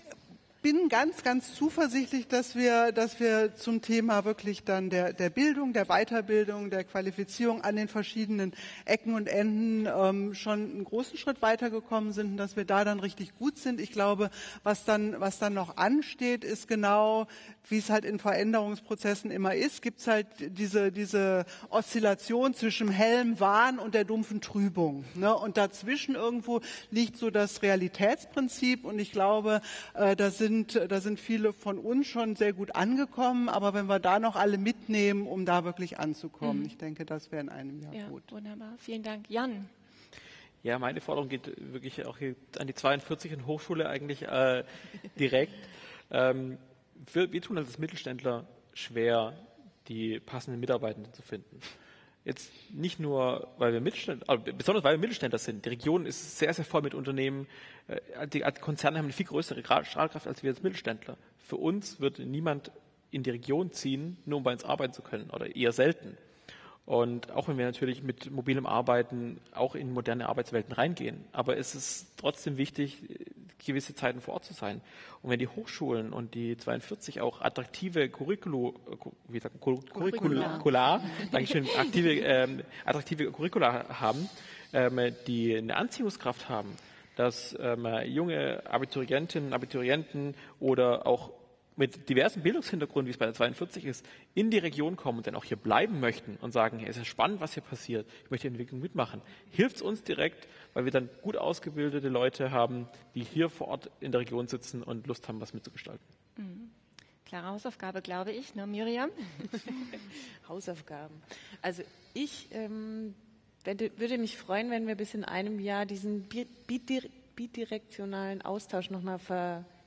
[SPEAKER 4] bin ganz, ganz zuversichtlich, dass wir, dass wir zum Thema wirklich dann der, der Bildung, der Weiterbildung, der Qualifizierung an den verschiedenen Ecken und Enden ähm, schon einen großen Schritt weitergekommen sind und dass wir da dann richtig gut sind. Ich glaube, was dann, was dann noch ansteht, ist genau, wie es halt in Veränderungsprozessen immer ist, gibt es halt diese, diese Oszillation zwischen hellem Wahn und der dumpfen Trübung. Ne? Und dazwischen irgendwo liegt so das Realitätsprinzip und ich glaube, äh, da sind, da sind viele von uns schon sehr gut angekommen, aber wenn wir da noch alle mitnehmen, um da wirklich anzukommen, ich denke, das wäre in einem Jahr
[SPEAKER 2] Ja,
[SPEAKER 4] gut.
[SPEAKER 2] wunderbar. Vielen Dank. Jan.
[SPEAKER 3] Ja, meine Forderung geht wirklich auch hier an die 42 und Hochschule eigentlich äh, direkt. Ähm, wir, wir tun als Mittelständler schwer, die passenden Mitarbeitenden zu finden. Jetzt nicht nur, weil wir Mittelständler, also besonders weil wir Mittelständler sind. Die Region ist sehr, sehr voll mit Unternehmen. Äh, Die Konzerne haben eine viel größere Strahlkraft als wir als Mittelständler. Für uns wird niemand in die Region ziehen, nur um bei uns arbeiten zu können oder eher selten. Und auch wenn wir natürlich mit mobilem Arbeiten auch in moderne Arbeitswelten reingehen, aber es ist trotzdem wichtig, gewisse Zeiten vor Ort zu sein. Und wenn die Hochschulen und die 42 auch attraktive Curriculu, wie sagt, Curricula, Curricula Dankeschön, aktive, ähm, attraktive Curricula haben, ähm, die eine Anziehungskraft haben, dass ähm, junge Abiturientinnen, Abiturienten oder auch mit diversen Bildungshintergrund, wie es bei der 42 ist, in die Region kommen und dann auch hier bleiben möchten und sagen, es ist spannend, was hier passiert, ich möchte die Entwicklung mitmachen, hilft es uns direkt, weil wir dann gut ausgebildete Leute haben, die hier vor Ort in der Region sitzen und Lust haben, was mitzugestalten.
[SPEAKER 2] Mhm. Klare Hausaufgabe, glaube ich, ne, Miriam?
[SPEAKER 6] Hausaufgaben. Also ich ähm, würde mich freuen, wenn wir bis in einem Jahr diesen bidirektionalen Austausch nochmal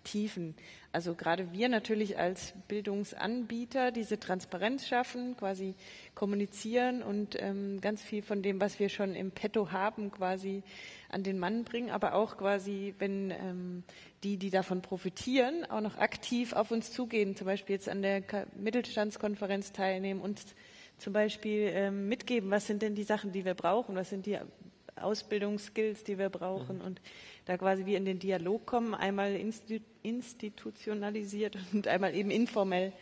[SPEAKER 6] vertiefen. Also gerade wir natürlich als Bildungsanbieter diese Transparenz schaffen, quasi kommunizieren und ähm, ganz viel von dem, was wir schon im Petto haben, quasi an den Mann bringen, aber auch quasi, wenn ähm, die, die davon profitieren, auch noch aktiv auf uns zugehen, zum Beispiel jetzt an der Mittelstandskonferenz teilnehmen und zum Beispiel ähm, mitgeben, was sind denn die Sachen, die wir brauchen, was sind die Ausbildungsskills, die wir brauchen mhm. und da quasi wir in den Dialog kommen, einmal institutionalisiert und einmal eben informell.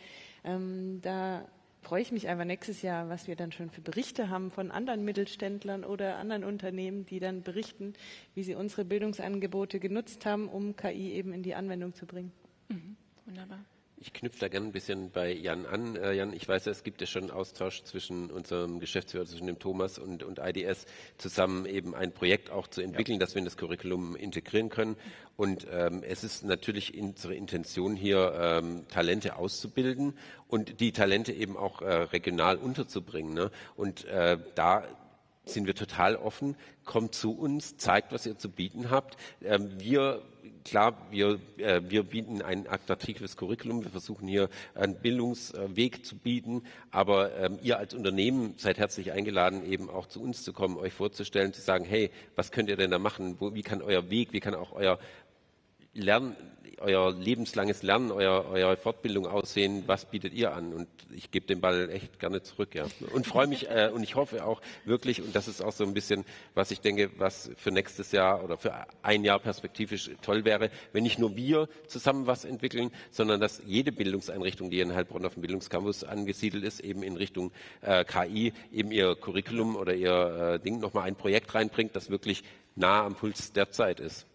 [SPEAKER 6] Ähm, da freue ich mich einfach nächstes Jahr, was wir dann schon für Berichte haben von anderen Mittelständlern oder anderen Unternehmen, die dann berichten, wie sie unsere Bildungsangebote genutzt haben, um KI eben in die Anwendung zu bringen.
[SPEAKER 2] Mhm. Wunderbar.
[SPEAKER 5] Ich knüpfe da gerne ein bisschen bei Jan an. Äh, Jan, ich weiß, es gibt ja schon einen Austausch zwischen unserem Geschäftsführer, zwischen dem Thomas und, und IDS, zusammen eben ein Projekt auch zu entwickeln, ja. dass wir in das Curriculum integrieren können. Und ähm, es ist natürlich unsere Intention hier, ähm, Talente auszubilden und die Talente eben auch äh, regional unterzubringen. Ne? Und äh, da sind wir total offen. Kommt zu uns, zeigt, was ihr zu bieten habt. Ähm, wir klar, wir, äh, wir bieten ein attraktives Curriculum. Wir versuchen hier einen Bildungsweg zu bieten. Aber ähm, ihr als Unternehmen seid herzlich eingeladen, eben auch zu uns zu kommen, euch vorzustellen, zu sagen, hey, was könnt ihr denn da machen? Wo, wie kann euer Weg, wie kann auch euer Lernen, euer lebenslanges Lernen, euer, eure Fortbildung aussehen? Was bietet ihr an? Und ich gebe den Ball echt gerne zurück, ja. Und freue mich äh, und ich hoffe auch wirklich, und das ist auch so ein bisschen, was ich denke, was für nächstes Jahr oder für ein Jahr perspektivisch toll wäre, wenn nicht nur wir zusammen was entwickeln, sondern dass jede Bildungseinrichtung, die in Heilbronn auf dem Bildungscampus angesiedelt ist, eben in Richtung äh, KI, eben ihr Curriculum oder ihr äh, Ding nochmal ein Projekt reinbringt, das wirklich nah am Puls der Zeit ist.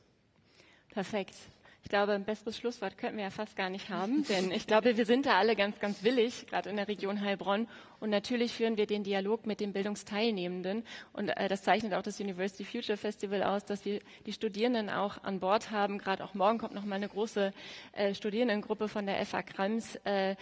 [SPEAKER 2] Perfekt. Ich glaube, ein besseres Schlusswort könnten wir ja fast gar nicht haben, denn ich glaube, wir sind da alle ganz, ganz willig, gerade in der Region Heilbronn. Und natürlich führen wir den Dialog mit den Bildungsteilnehmenden. Und äh, das zeichnet auch das University Future Festival aus, dass wir die Studierenden auch an Bord haben. Gerade auch morgen kommt noch mal eine große äh, Studierendengruppe von der FA Krems. Äh,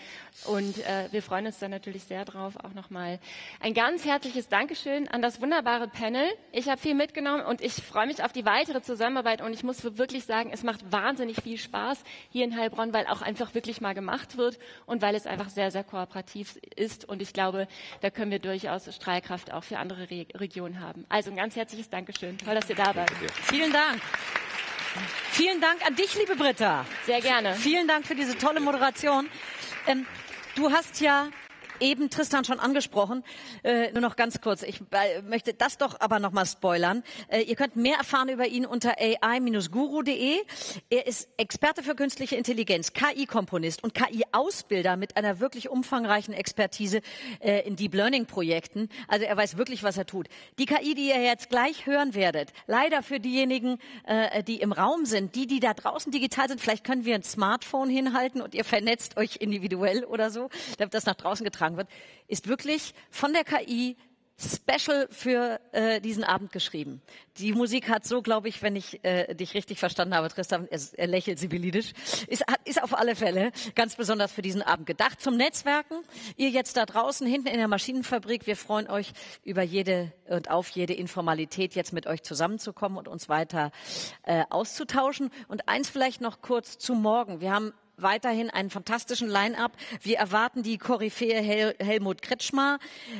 [SPEAKER 2] und äh, wir freuen uns da natürlich sehr drauf. Auch noch mal ein ganz herzliches Dankeschön an das wunderbare Panel. Ich habe viel mitgenommen und ich freue mich auf die weitere Zusammenarbeit. Und ich muss wirklich sagen, es macht wahnsinnig viel Spaß hier in Heilbronn, weil auch einfach wirklich mal gemacht wird und weil es einfach sehr, sehr kooperativ ist. Und ich glaube, da können wir durchaus Strahlkraft auch für andere Re Regionen haben. Also ein ganz herzliches Dankeschön. Toll, dass ihr da wart.
[SPEAKER 1] Vielen Dank. Vielen Dank an dich, liebe Britta.
[SPEAKER 2] Sehr gerne.
[SPEAKER 1] Vielen Dank für diese tolle Moderation. Ähm, du hast ja eben Tristan schon angesprochen. Äh, nur noch ganz kurz. Ich äh, möchte das doch aber noch mal spoilern. Äh, ihr könnt mehr erfahren über ihn unter ai-guru.de. Er ist Experte für künstliche Intelligenz, KI-Komponist und KI-Ausbilder mit einer wirklich umfangreichen Expertise äh, in Deep Learning-Projekten. Also er weiß wirklich, was er tut. Die KI, die ihr jetzt gleich hören werdet, leider für diejenigen, äh, die im Raum sind, die, die da draußen digital sind, vielleicht können wir ein Smartphone hinhalten und ihr vernetzt euch individuell oder so, damit das nach draußen getragen beigetragen wird, ist wirklich von der KI special für äh, diesen Abend geschrieben. Die Musik hat so, glaube ich, wenn ich äh, dich richtig verstanden habe, Tristan, er, er lächelt sibylidisch, ist, ist auf alle Fälle ganz besonders für diesen Abend gedacht. Zum Netzwerken, ihr jetzt da draußen hinten in der Maschinenfabrik, wir freuen euch über jede und auf jede Informalität, jetzt mit euch zusammenzukommen und uns weiter äh, auszutauschen. Und eins vielleicht noch kurz zu morgen. Wir haben weiterhin einen fantastischen Line-up. Wir erwarten die Koryphäe Hel Helmut Kretschmer,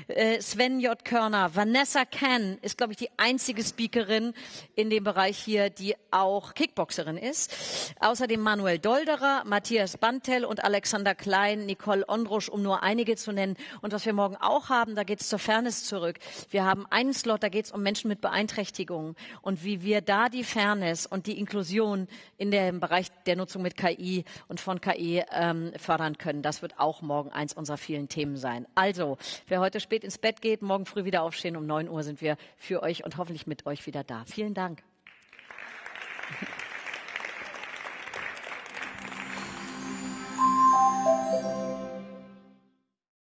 [SPEAKER 1] äh, Sven J. Körner, Vanessa Can ist, glaube ich, die einzige Speakerin in dem Bereich hier, die auch Kickboxerin ist. Außerdem Manuel Dolderer, Matthias Bantel und Alexander Klein, Nicole Ondrusch, um nur einige zu nennen. Und was wir morgen auch haben, da geht es zur Fairness zurück. Wir haben einen Slot, da geht es um Menschen mit Beeinträchtigungen und wie wir da die Fairness und die Inklusion in dem Bereich der Nutzung mit KI und von KI ähm, fördern können. Das wird auch morgen eins unserer vielen Themen sein. Also, wer heute spät ins Bett geht, morgen früh wieder aufstehen. Um 9 Uhr sind wir für euch und hoffentlich mit euch wieder da. Vielen Dank. Applaus